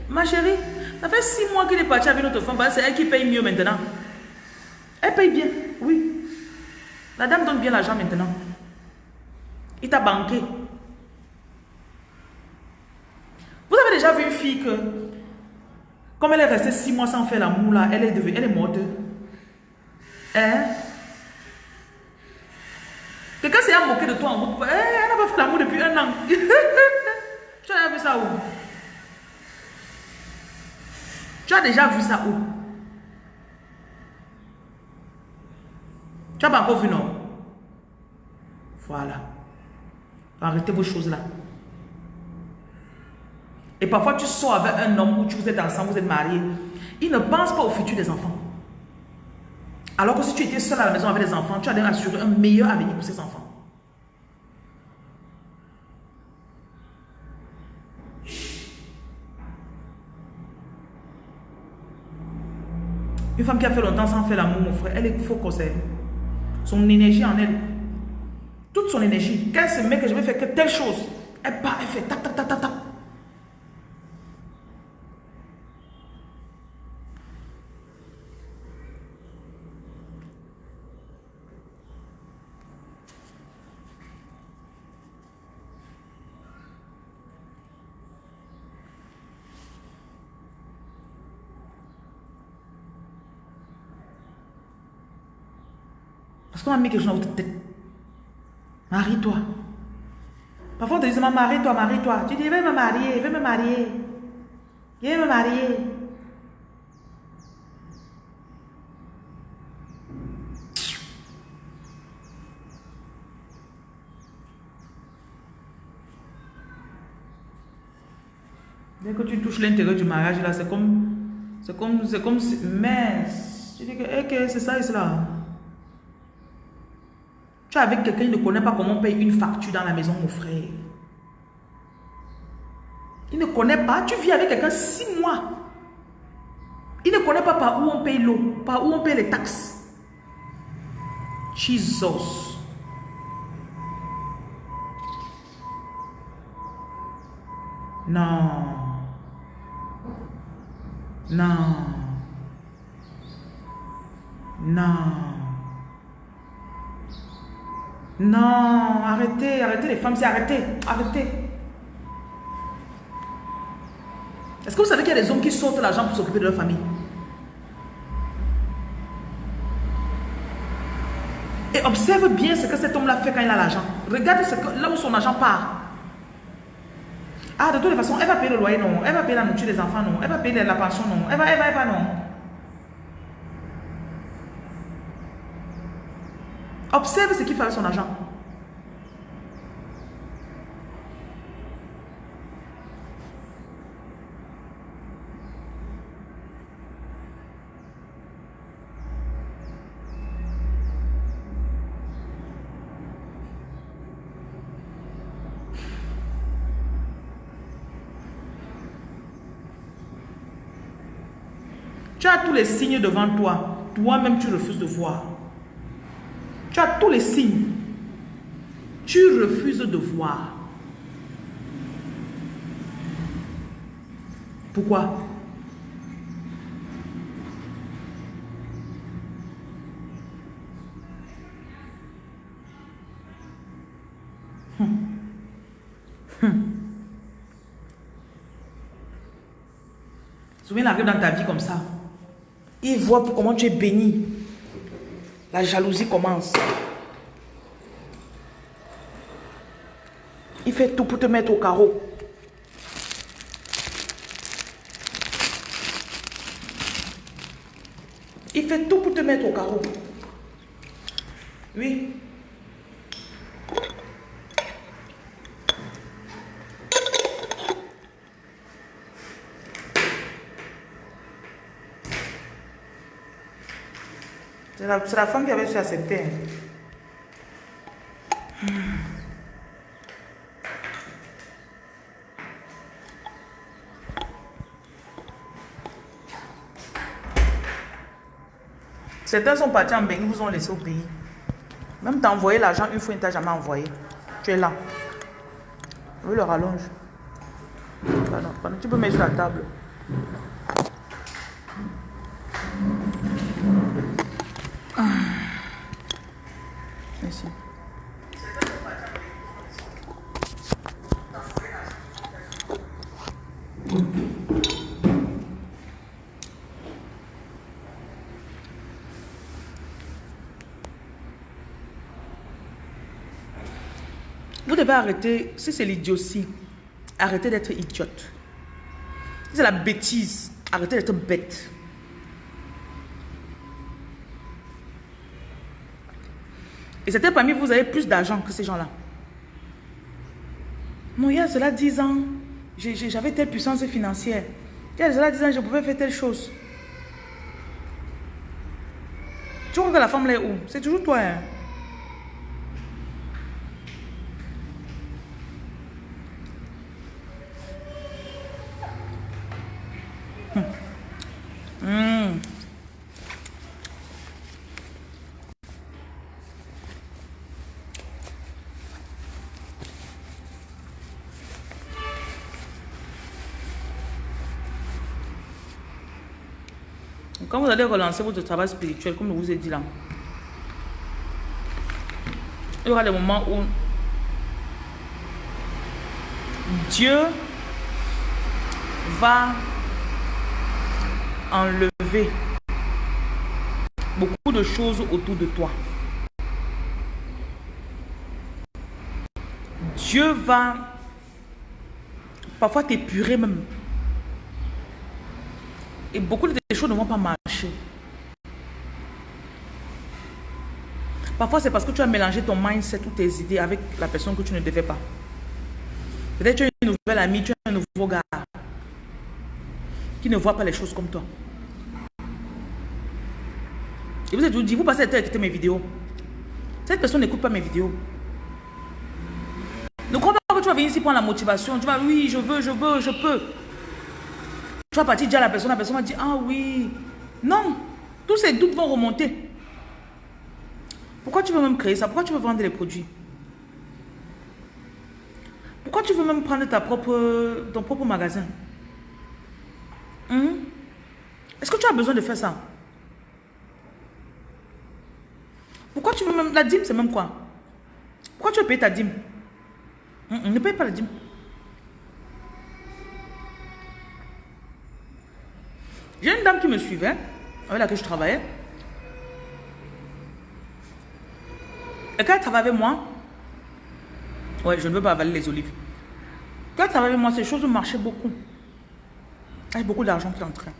Ma chérie, ça fait six mois qu'il est parti avec notre femme. C'est elle qui paye mieux maintenant. Elle paye bien, oui. La dame donne bien l'argent maintenant. Il t'a banqué. Vous avez déjà vu une fille que, comme elle est restée six mois sans faire l'amour, là, elle est devenue, elle est morte. Hein? Quelqu'un s'est moqué de toi en route. Eh, elle n'a pas fait l'amour depuis un an. tu as vu ça où? Tu as déjà vu ça où? Tu n'as pas encore vu, non? Voilà. Arrêtez vos choses là. Et parfois, tu sors avec un homme où tu vous êtes ensemble, vous êtes mariés. Il ne pense pas au futur des enfants. Alors que si tu étais seul à la maison avec les enfants, tu allais assurer un meilleur avenir pour ces enfants. Une femme qui a fait longtemps sans faire l'amour, mon frère, elle est faux conseil. Son énergie en elle. Toute son énergie. Quand elle se met que je vais faire que telle chose, elle part, elle fait tac, tac, tac, tac, tac. Parce qu'on a mis quelque chose dans votre tête. Marie-toi. Parfois, on te dit, marie-toi, marie-toi. Tu dis, vais me marier, vais me marier. Vais me marier. Dès que tu touches l'intérieur du mariage, là, c'est comme, c'est comme, c'est comme, mais, tu dis que, eh, c'est ça et cela. Tu es avec quelqu'un qui ne connaît pas comment on paye une facture dans la maison, mon frère. Il ne connaît pas. Tu vis avec quelqu'un six mois. Il ne connaît pas par où on paye l'eau, par où on paye les taxes. Jesus. Non. Non. Non. Non, arrêtez, arrêtez les femmes, c'est arrêtez, arrêtez. Est-ce que vous savez qu'il y a des hommes qui sortent l'argent pour s'occuper de leur famille? Et observe bien ce que cet homme-là fait quand il a l'argent. Regarde ce que, là où son argent part. Ah, de toute façon, elle va payer le loyer, non. Elle va payer la nourriture des enfants, non. Elle va payer la pension, non. Elle va, elle va, elle va, non. Observe ce qu'il fait avec son argent. Tu as tous les signes devant toi. Toi-même, tu refuses de voir. Tous les signes. Tu refuses de voir. Pourquoi? Hum. Hum. Dans ta vie comme ça. Il voit comment tu es béni. La jalousie commence. Fait tout pour te mettre au carreau. Il fait tout pour te mettre au carreau. Oui. C'est la, la, femme qui avait su accepter. Certains sont partis en ils vous ont laissé au pays. Même t'envoyer l'argent une fois, il ne t'a jamais envoyé. Tu es là. Oui, le rallonge. tu peux mettre sur la table. Vous devez arrêter, si c'est l'idiotie, arrêtez d'être idiote. Si c'est la bêtise, arrêtez d'être bête. Et c'était parmi vous, vous avez plus d'argent que ces gens-là. Non, il y a cela 10 ans, j'avais telle puissance financière. Il y a cela 10 ans, je pouvais faire telle chose. Tu vois que la femme là est où? C'est toujours toi. Hein? Quand vous allez relancer votre travail spirituel, comme je vous ai dit là, il y aura des moments où Dieu va enlever beaucoup de choses autour de toi. Dieu va parfois t'épurer même. Et beaucoup de choses ne vont pas marcher. Parfois, c'est parce que tu as mélangé ton mindset ou tes idées avec la personne que tu ne devais pas. Peut-être tu as une nouvelle amie, tu as un nouveau gars qui ne voit pas les choses comme toi. Et vous êtes dit, vous passez à écouter mes vidéos. Cette personne n'écoute pas mes vidéos. Ne crois pas que tu vas venir ici prendre la motivation. Tu vas, oui, je veux, je veux, je peux. Tu vas partir dire à la personne, la personne va dire, ah oui. Non, tous ces doutes vont remonter. Pourquoi tu veux même créer ça? Pourquoi tu veux vendre les produits? Pourquoi tu veux même prendre ta propre, ton propre magasin? Hein? Est-ce que tu as besoin de faire ça? Pourquoi tu veux même... La dîme, c'est même quoi? Pourquoi tu veux payer ta dîme? Ne paye pas la dîme. J'ai une dame qui me suivait, avec laquelle je travaillais. Quand elle travaille avec moi, ouais, je ne veux pas avaler les olives. Quand elle travaille avec moi, ces choses marchaient beaucoup. Il y a beaucoup d'argent qui entrait.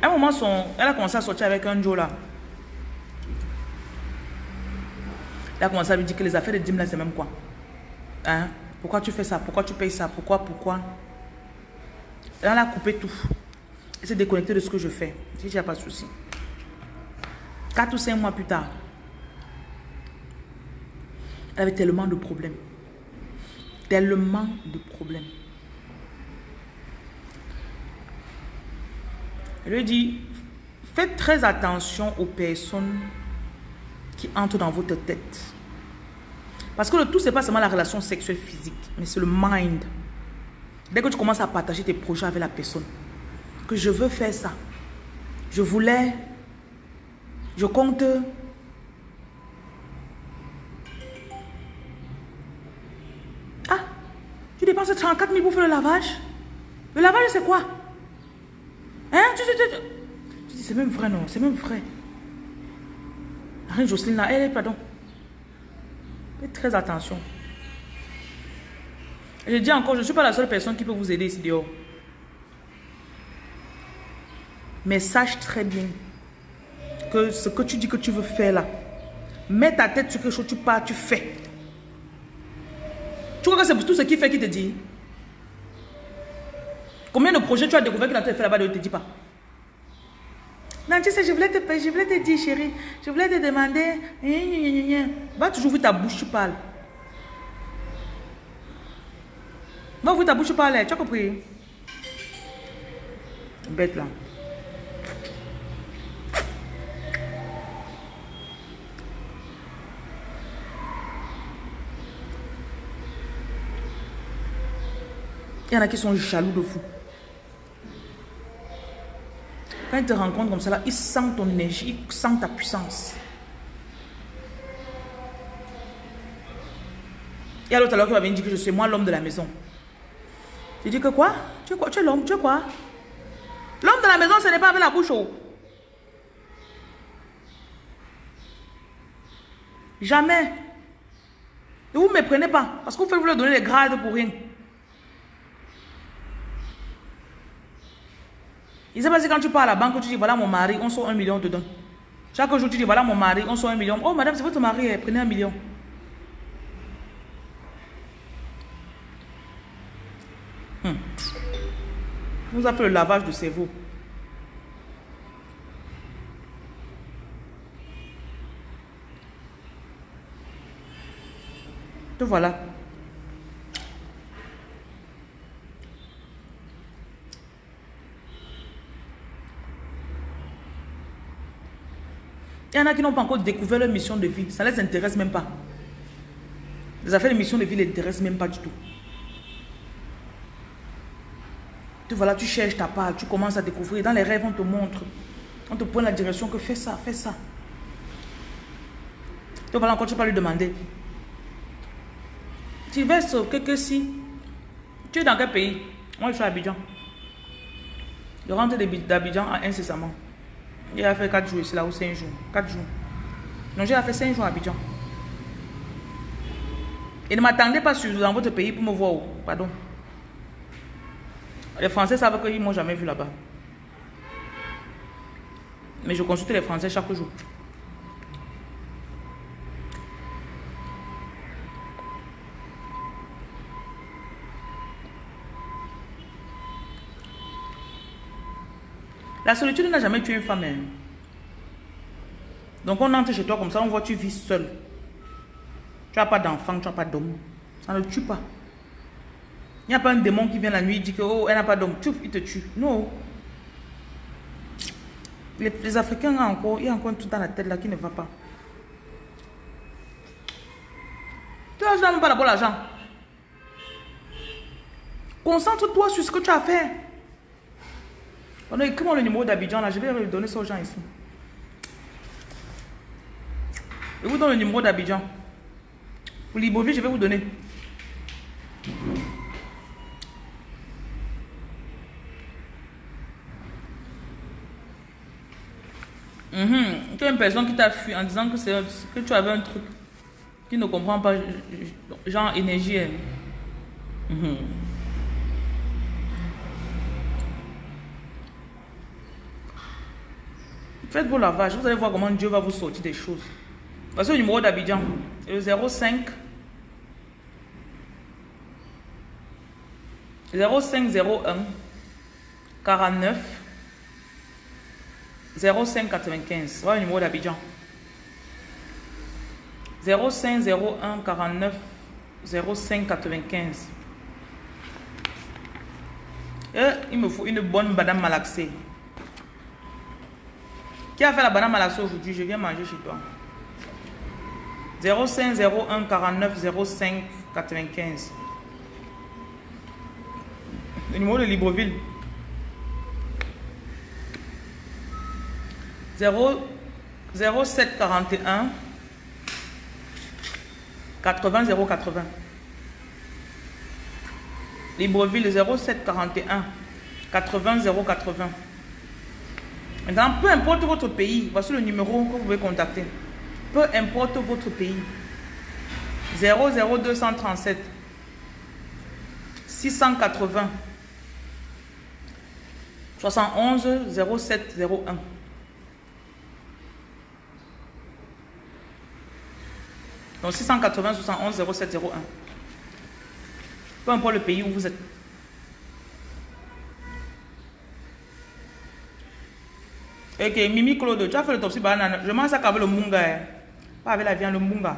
À un moment, son, elle a commencé à sortir avec un Joe là. Elle a commencé à lui dire que les affaires de dîmes là, c'est même quoi? Hein? Pourquoi tu fais ça? Pourquoi tu payes ça? Pourquoi? Pourquoi? Elle a coupé tout. Elle s'est déconnectée de ce que je fais. A pas de souci. Quatre ou cinq mois plus tard, elle avait tellement de problèmes. Tellement de problèmes. Elle lui dit, faites très attention aux personnes qui entrent dans votre tête. Parce que le tout, ce n'est pas seulement la relation sexuelle physique, mais c'est le mind. Dès que tu commences à partager tes projets avec la personne, que je veux faire ça, je voulais je compte. Ah, tu dépenses 34 000 pour faire le lavage. Le lavage, c'est quoi? Hein? Tu dis, c'est même vrai, non C'est même vrai. Reine Jocelyne, là, elle, pardon. Faites très attention. Je dis encore, je ne suis pas la seule personne qui peut vous aider ici dehors. Mais sache très bien que ce que tu dis que tu veux faire là, mets ta tête sur quelque chose, tu pars, tu fais. Tu crois que c'est tout ce qu'il fait qui te dit? Combien de projets tu as découvert qu'il a fait là-bas, ne te dit pas non, tu sais, je voulais te, je voulais te dire, chérie, je voulais te demander, va toujours ouvrir ta bouche, tu parles. Va ouvrir ta bouche, tu parles, tu as compris? Bête là. Il y en a qui sont jaloux de fou. Quand ils te rencontrent comme ça, ils sentent ton énergie, ils sentent ta puissance. Et à l'autre alors qui va venir dire que je suis moi l'homme de la maison. Tu dis que quoi? Tu es quoi? Tu es l'homme Tu es quoi? L'homme de la maison, ce n'est pas avec la bouche haute. Jamais. Et vous ne me prenez pas. Parce que vous faites vous leur donner les grades pour rien. Il s'est passé quand tu pars à la banque, tu dis voilà mon mari, on sort un million dedans. Chaque jour, tu dis voilà mon mari, on sort un million. Oh madame, c'est votre mari, eh, prenez un million. Hmm. Vous avez fait le lavage de cerveau. Te voilà. Il y en a qui n'ont pas encore découvert leur mission de vie. Ça ne les intéresse même pas. Les affaires de mission de vie ne les intéressent même pas du tout. Tu tu cherches ta part, tu commences à découvrir. Dans les rêves, on te montre. On te pointe la direction que fais ça, fais ça. Tu voilà encore, tu peux lui demander. Tu verses que si. Tu es dans quel pays? Moi, je suis à Abidjan. Je rentre d'Abidjan incessamment. Il a fait 4 jours ici, là, ou 5 jours. 4 jours. Non, j'ai fait 5 jours à Abidjan. Et ne m'attendez pas sur, dans votre pays pour me voir. Pardon. Les Français savent qu'ils ne m'ont jamais vu là-bas. Mais je consulte les Français chaque jour. La solitude n'a jamais tué une femme. Hein. Donc on entre chez toi comme ça, on voit que tu vis seul. Tu n'as pas d'enfant, tu n'as pas d'homme. Ça ne tue pas. Il n'y a pas un démon qui vient la nuit et dit que oh, elle n'a pas d'homme. Il te tue. Non. Les, Africains, encore, il y a encore truc dans la tête là qui ne va pas. Tu n'as même pas d'abord l'argent. Concentre-toi sur ce que tu as fait. Écris-moi le numéro d'Abidjan là, je vais le donner ça aux gens ici. Je vous donne le numéro d'Abidjan. Pour Libreville, je vais vous donner. Tu as une personne qui t'a fui en disant que, que tu avais un truc qui ne comprend pas, genre énergie. Mm Faites vos lavages, vous allez voir comment Dieu va vous sortir des choses. Voici le numéro d'Abidjan, le 05 0501 49 0595. Voilà le numéro d'Abidjan. 0501 49 0595. Et il me faut une bonne madame malaxée. Qui a fait la banane malaxée aujourd'hui? Je viens manger chez toi. 05 01 49 05 95. Le numéro de Libreville. 0 07 41 80 080. Libreville 07 41 80 080. Maintenant, peu importe votre pays, voici le numéro que vous pouvez contacter. Peu importe votre pays. 00237 680 71 0701. Donc 680 71 0701. Peu importe le pays où vous êtes. Ok, Mimi Claude, tu as fait le topsy banane. Je mange ça avec le munga. Hein. Pas avec la viande, le munga.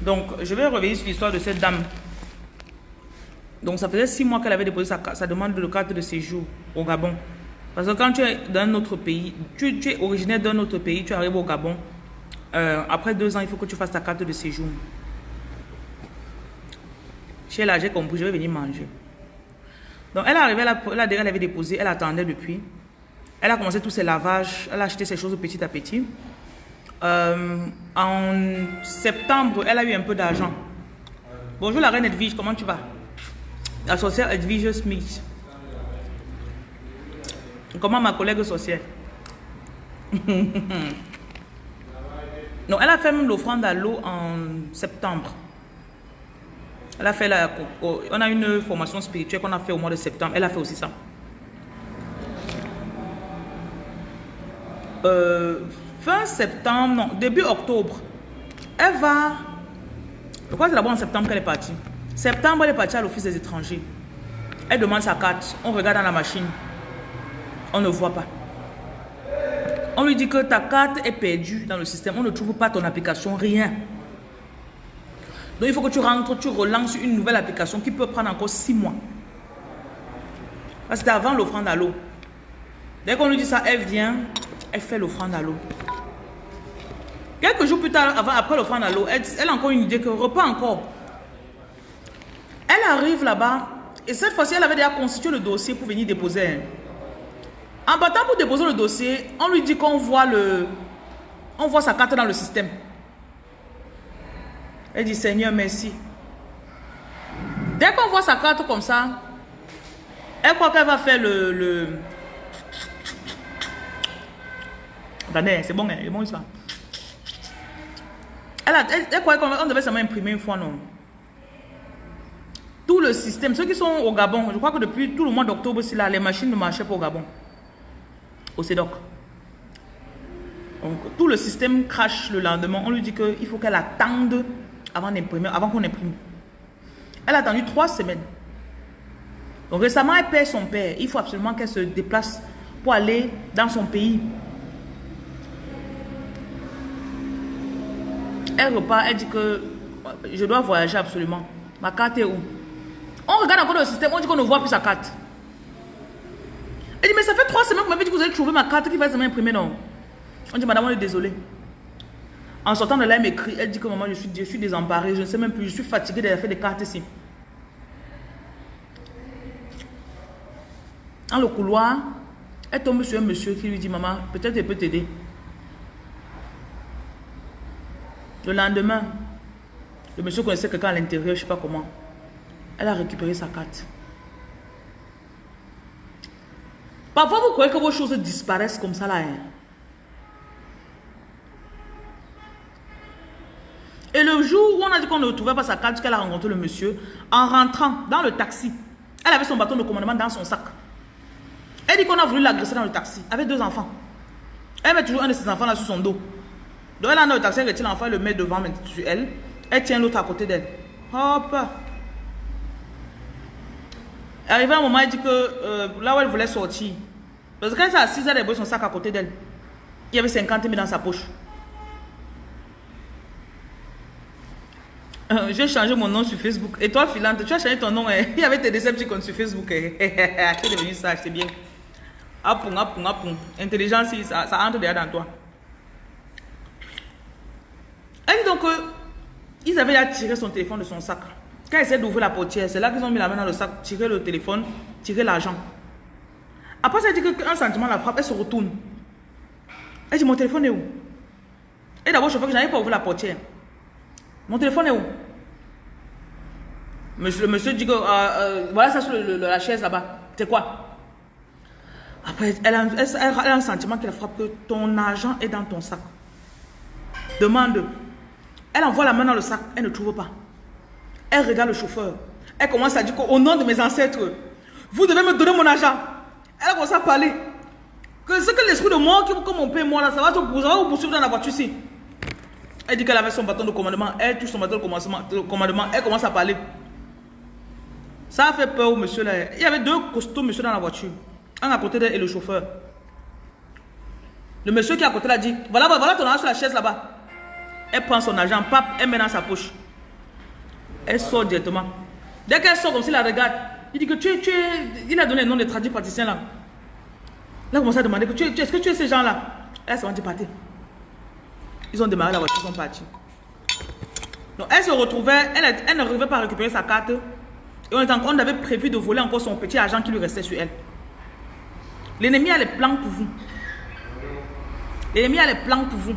Donc, je vais revenir sur l'histoire de cette dame. Donc, ça faisait six mois qu'elle avait déposé sa, demande de carte de séjour au Gabon. Parce que quand tu es d'un autre pays, tu, es originaire d'un autre pays, tu arrives au Gabon, euh, après deux ans, il faut que tu fasses ta carte de séjour. Chez là, j'ai compris, je vais venir manger. Donc, elle est arrivée, elle, elle avait déposé, elle attendait depuis. Elle a commencé tous ses lavages, elle a acheté ses choses petit à petit. Euh, en septembre, elle a eu un peu d'argent. Bonjour la reine Edwige, comment tu vas? La sorcière Edwige Smith. Comment ma collègue sorcière? Non, elle a fait même l'offrande à l'eau en septembre. Elle a fait la... On a une formation spirituelle qu'on a fait au mois de septembre. Elle a fait aussi ça. Euh, fin septembre, non, début octobre. Elle va... Je crois que c'est d'abord en septembre qu'elle est partie. Septembre, elle est partie à l'office des étrangers. Elle demande sa carte. On regarde dans la machine. On ne voit pas. On lui dit que ta carte est perdue dans le système. On ne trouve pas ton application, rien. Donc il faut que tu rentres, tu relances une nouvelle application qui peut prendre encore six mois. Parce que avant l'offrande à l'eau. Dès qu'on lui dit ça, elle vient, elle fait l'offrande à l'eau. Quelques jours plus tard, avant, après l'offrande à l'eau, elle, elle a encore une idée que repas encore. Elle arrive là-bas et cette fois-ci, elle avait déjà constitué le dossier pour venir déposer. hein. En partant pour déposer le dossier, on lui dit qu'on voit le, on voit sa carte dans le système. Elle dit Seigneur, merci. Dès qu'on voit sa carte comme ça, elle croit qu'elle va faire le. le... Attendez, c'est bon, hein, c'est bon ça. Elle, a- qu'on devait seulement imprimer une fois, non. Tout le système, ceux qui sont au Gabon, je crois que depuis tout le mois d'octobre, là, les machines ne marchaient pas au Gabon. Au CEDOC. Donc, tout le système crache le lendemain. On lui dit qu'il faut qu'elle attende avant d'imprimer, avant qu'on imprime. Elle a attendu trois semaines. Donc récemment, elle perd son père. Il faut absolument qu'elle se déplace pour aller dans son pays. Elle repart, elle dit que je dois voyager absolument. Ma carte est où? On regarde encore le système, on dit qu'on ne voit plus sa carte. Elle dit, mais ça fait trois semaines que vous m'avez dit que vous avez trouvé ma carte qui va seulement imprimer, non? On dit, madame, on est désolé. En sortant de là, elle m'écrit, elle dit que maman, je suis, je suis désemparée, je ne sais même plus, je suis fatiguée d'avoir fait des cartes ici. Dans le couloir, elle tombe sur un monsieur qui lui dit, maman, peut-être elle peut t'aider. Le lendemain, le monsieur connaissait quelqu'un à l'intérieur, je ne sais pas comment. Elle a récupéré sa carte. Parfois, vous croyez que vos choses disparaissent comme ça là. hein? Et le jour où on a dit qu'on ne trouvait pas sa carte, qu'elle a rencontré le monsieur, en rentrant dans le taxi, elle avait son bâton de commandement dans son sac. Elle dit qu'on a voulu l'agresser dans le taxi, avec deux enfants. Elle met toujours un de ses enfants là sur son dos. Donc elle a dans le taxi, elle retire l'enfant, elle le met devant sur elle. Elle tient l'autre à côté d'elle. Hop. Arrivé un moment, elle dit que euh, là où elle voulait sortir, parce que quand elle s'est assise, elle avait son sac à côté d'elle. Il y avait 50 000 dans sa poche. Euh, J'ai changé mon nom sur Facebook. Et toi, Philante, tu as changé ton nom. hein? Il y avait tes Decepticons sur Facebook. hein? tu es devenu sage, c'est bien. Apun, apun, apun. Intelligence, ça, ça entre déjà dans toi. Dit donc que ils avaient déjà tiré son téléphone de son sac. Quand ils essaient d'ouvrir la portière, c'est là qu'ils ont mis la main dans le sac, tiré le téléphone, tiré l'argent. Après, ça dit qu'un sentiment la frappe, elle se retourne. Elle dit Mon téléphone est où? Et d'abord, je fais que je n'avais pas ouvert la portière. Mon téléphone est où? Monsieur, Le monsieur dit que euh, euh, voilà ça sur la chaise là-bas. C'est quoi? Après, elle a, un sentiment qui la frappe que ton argent est dans ton sac. Demande. Elle envoie la main dans le sac, elle ne trouve pas. Elle regarde le chauffeur. Elle commence à dire qu'au nom de mes ancêtres, vous devez me donner mon argent. Elle commence à parler. Que ce que l'esprit de mort qui mon père mort là, ça va te ça vous poursuivre dans la voiture ici. Elle dit qu'elle avait son bâton de commandement. Elle touche son bâton de commandement. de commandement. Elle commence à parler. Ça a fait peur au monsieur là. Il y avait deux costauds monsieur dans la voiture. Un à côté d'elle et le chauffeur. Le monsieur qui est à côté là dit Voilà, voilà ton argent sur la chaise là-bas. Elle prend son argent, pape, elle met dans sa poche. Elle sort directement. Dès qu'elle sort comme s'il la regarde, il dit que tu es, tu es. Il a donné le nom des traduits praticiens là. Là, elle commence à demander que tu es, est-ce que tu es ces gens-là Elle s'est dit partir. Ils ont démarré la voiture, ils sont partis. Donc elle se retrouvait, elle, elle n'arrivait pas à récupérer sa carte. Et on, était encore- on avait prévu de voler encore son petit argent qui lui restait sur elle. L'ennemi a les plans pour vous. L'ennemi a les plans pour vous.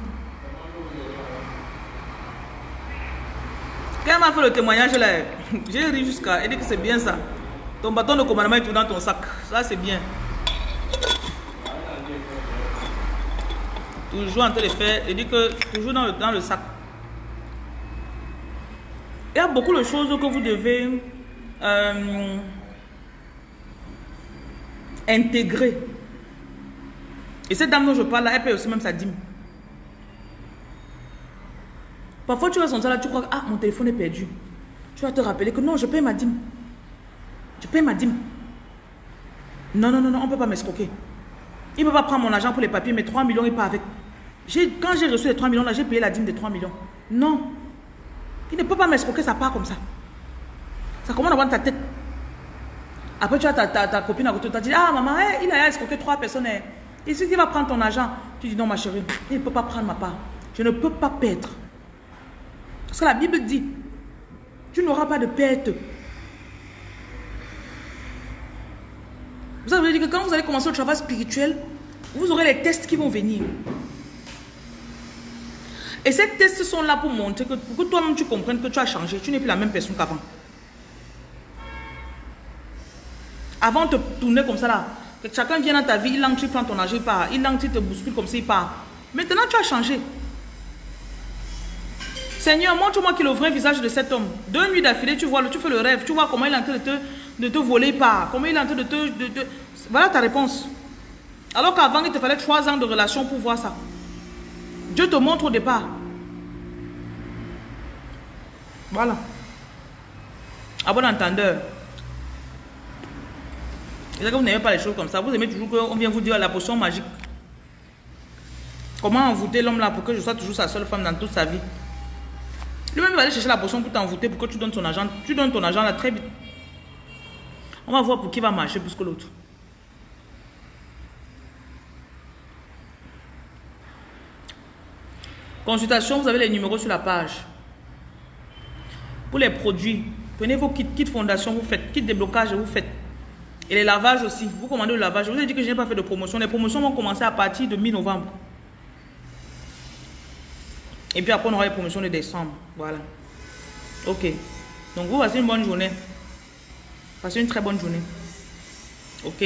Quand elle m'a fait le témoignage j'ai ri jusqu'à. Elle dit que c'est bien ça. Ton bâton de commandement est tout dans ton sac. Ça c'est bien. Toujours en train de faire. Elle dit que toujours dans le, sac. Il y a beaucoup de choses que vous devez euh, intégrer. Et cette dame dont je parle elle paye aussi même sa dîme. Parfois, tu vas sentir là, tu crois que ah, mon téléphone est perdu. Tu vas te rappeler que non, je paye ma dîme. Je paye ma dîme. Non, non, non, non, on ne peut pas m'escroquer. Il ne peut pas prendre mon argent pour les papiers, mais 3 millions, il part avec. Quand j'ai reçu les 3 millions, là, j'ai payé la dîme de 3 millions. Non. Il ne peut pas m'escroquer, ça part comme ça. Ça commence à avoir ta tête. Après, tu as ta, copine à côté, tu as dit, ah maman, il a escroqué trois personnes. Et si il va prendre ton argent, tu dis non, ma chérie, il ne peut pas prendre ma part. Je ne peux pas perdre. Parce que la Bible dit, tu n'auras pas de perte. Vous savez dire que quand vous allez commencer le travail spirituel, vous aurez les tests qui vont venir. Et ces tests sont là pour montrer que, pour que toi-même tu comprennes que tu as changé. Tu n'es plus la même personne qu'avant. Avant, te tourner comme ça là. Que chacun vient dans ta vie, il tu prends ton argent, il part. Il il te bouscule comme ça, il part. Maintenant, tu as changé. Seigneur, montre-moi qui est le vrai visage de cet homme. Deux nuits d'affilée, tu vois, tu fais le rêve, tu vois comment il est en train de te, de te voler, il part. Comment il est en train de te, de. Voilà ta réponse. Alors qu'avant, il te fallait trois ans de relation pour voir ça. Dieu te montre au départ. Voilà. À bon entendeur. Et que vous n'aimez pas les choses comme ça? Vous aimez toujours qu'on vient vous dire la potion magique. Comment envoûter l'homme là pour que je sois toujours sa seule femme dans toute sa vie? Lui-même va aller chercher la potion pour t'envoûter pour que tu donnes ton argent. Tu donnes ton argent là très vite. On va voir pour qui va marcher plus que l'autre. Consultation, vous avez les numéros sur la page. Pour les produits, prenez vos kits, kits fondation, vous faites, kits déblocage, vous faites. Et les lavages aussi. Vous commandez le lavage. Je vous ai dit que je n'ai pas fait de promotion. Les promotions vont commencer à partir de mi-novembre. Et puis après, on aura les promotions de décembre. Voilà. Ok. Donc, vous passez une bonne journée. Passez une très bonne journée. Ok.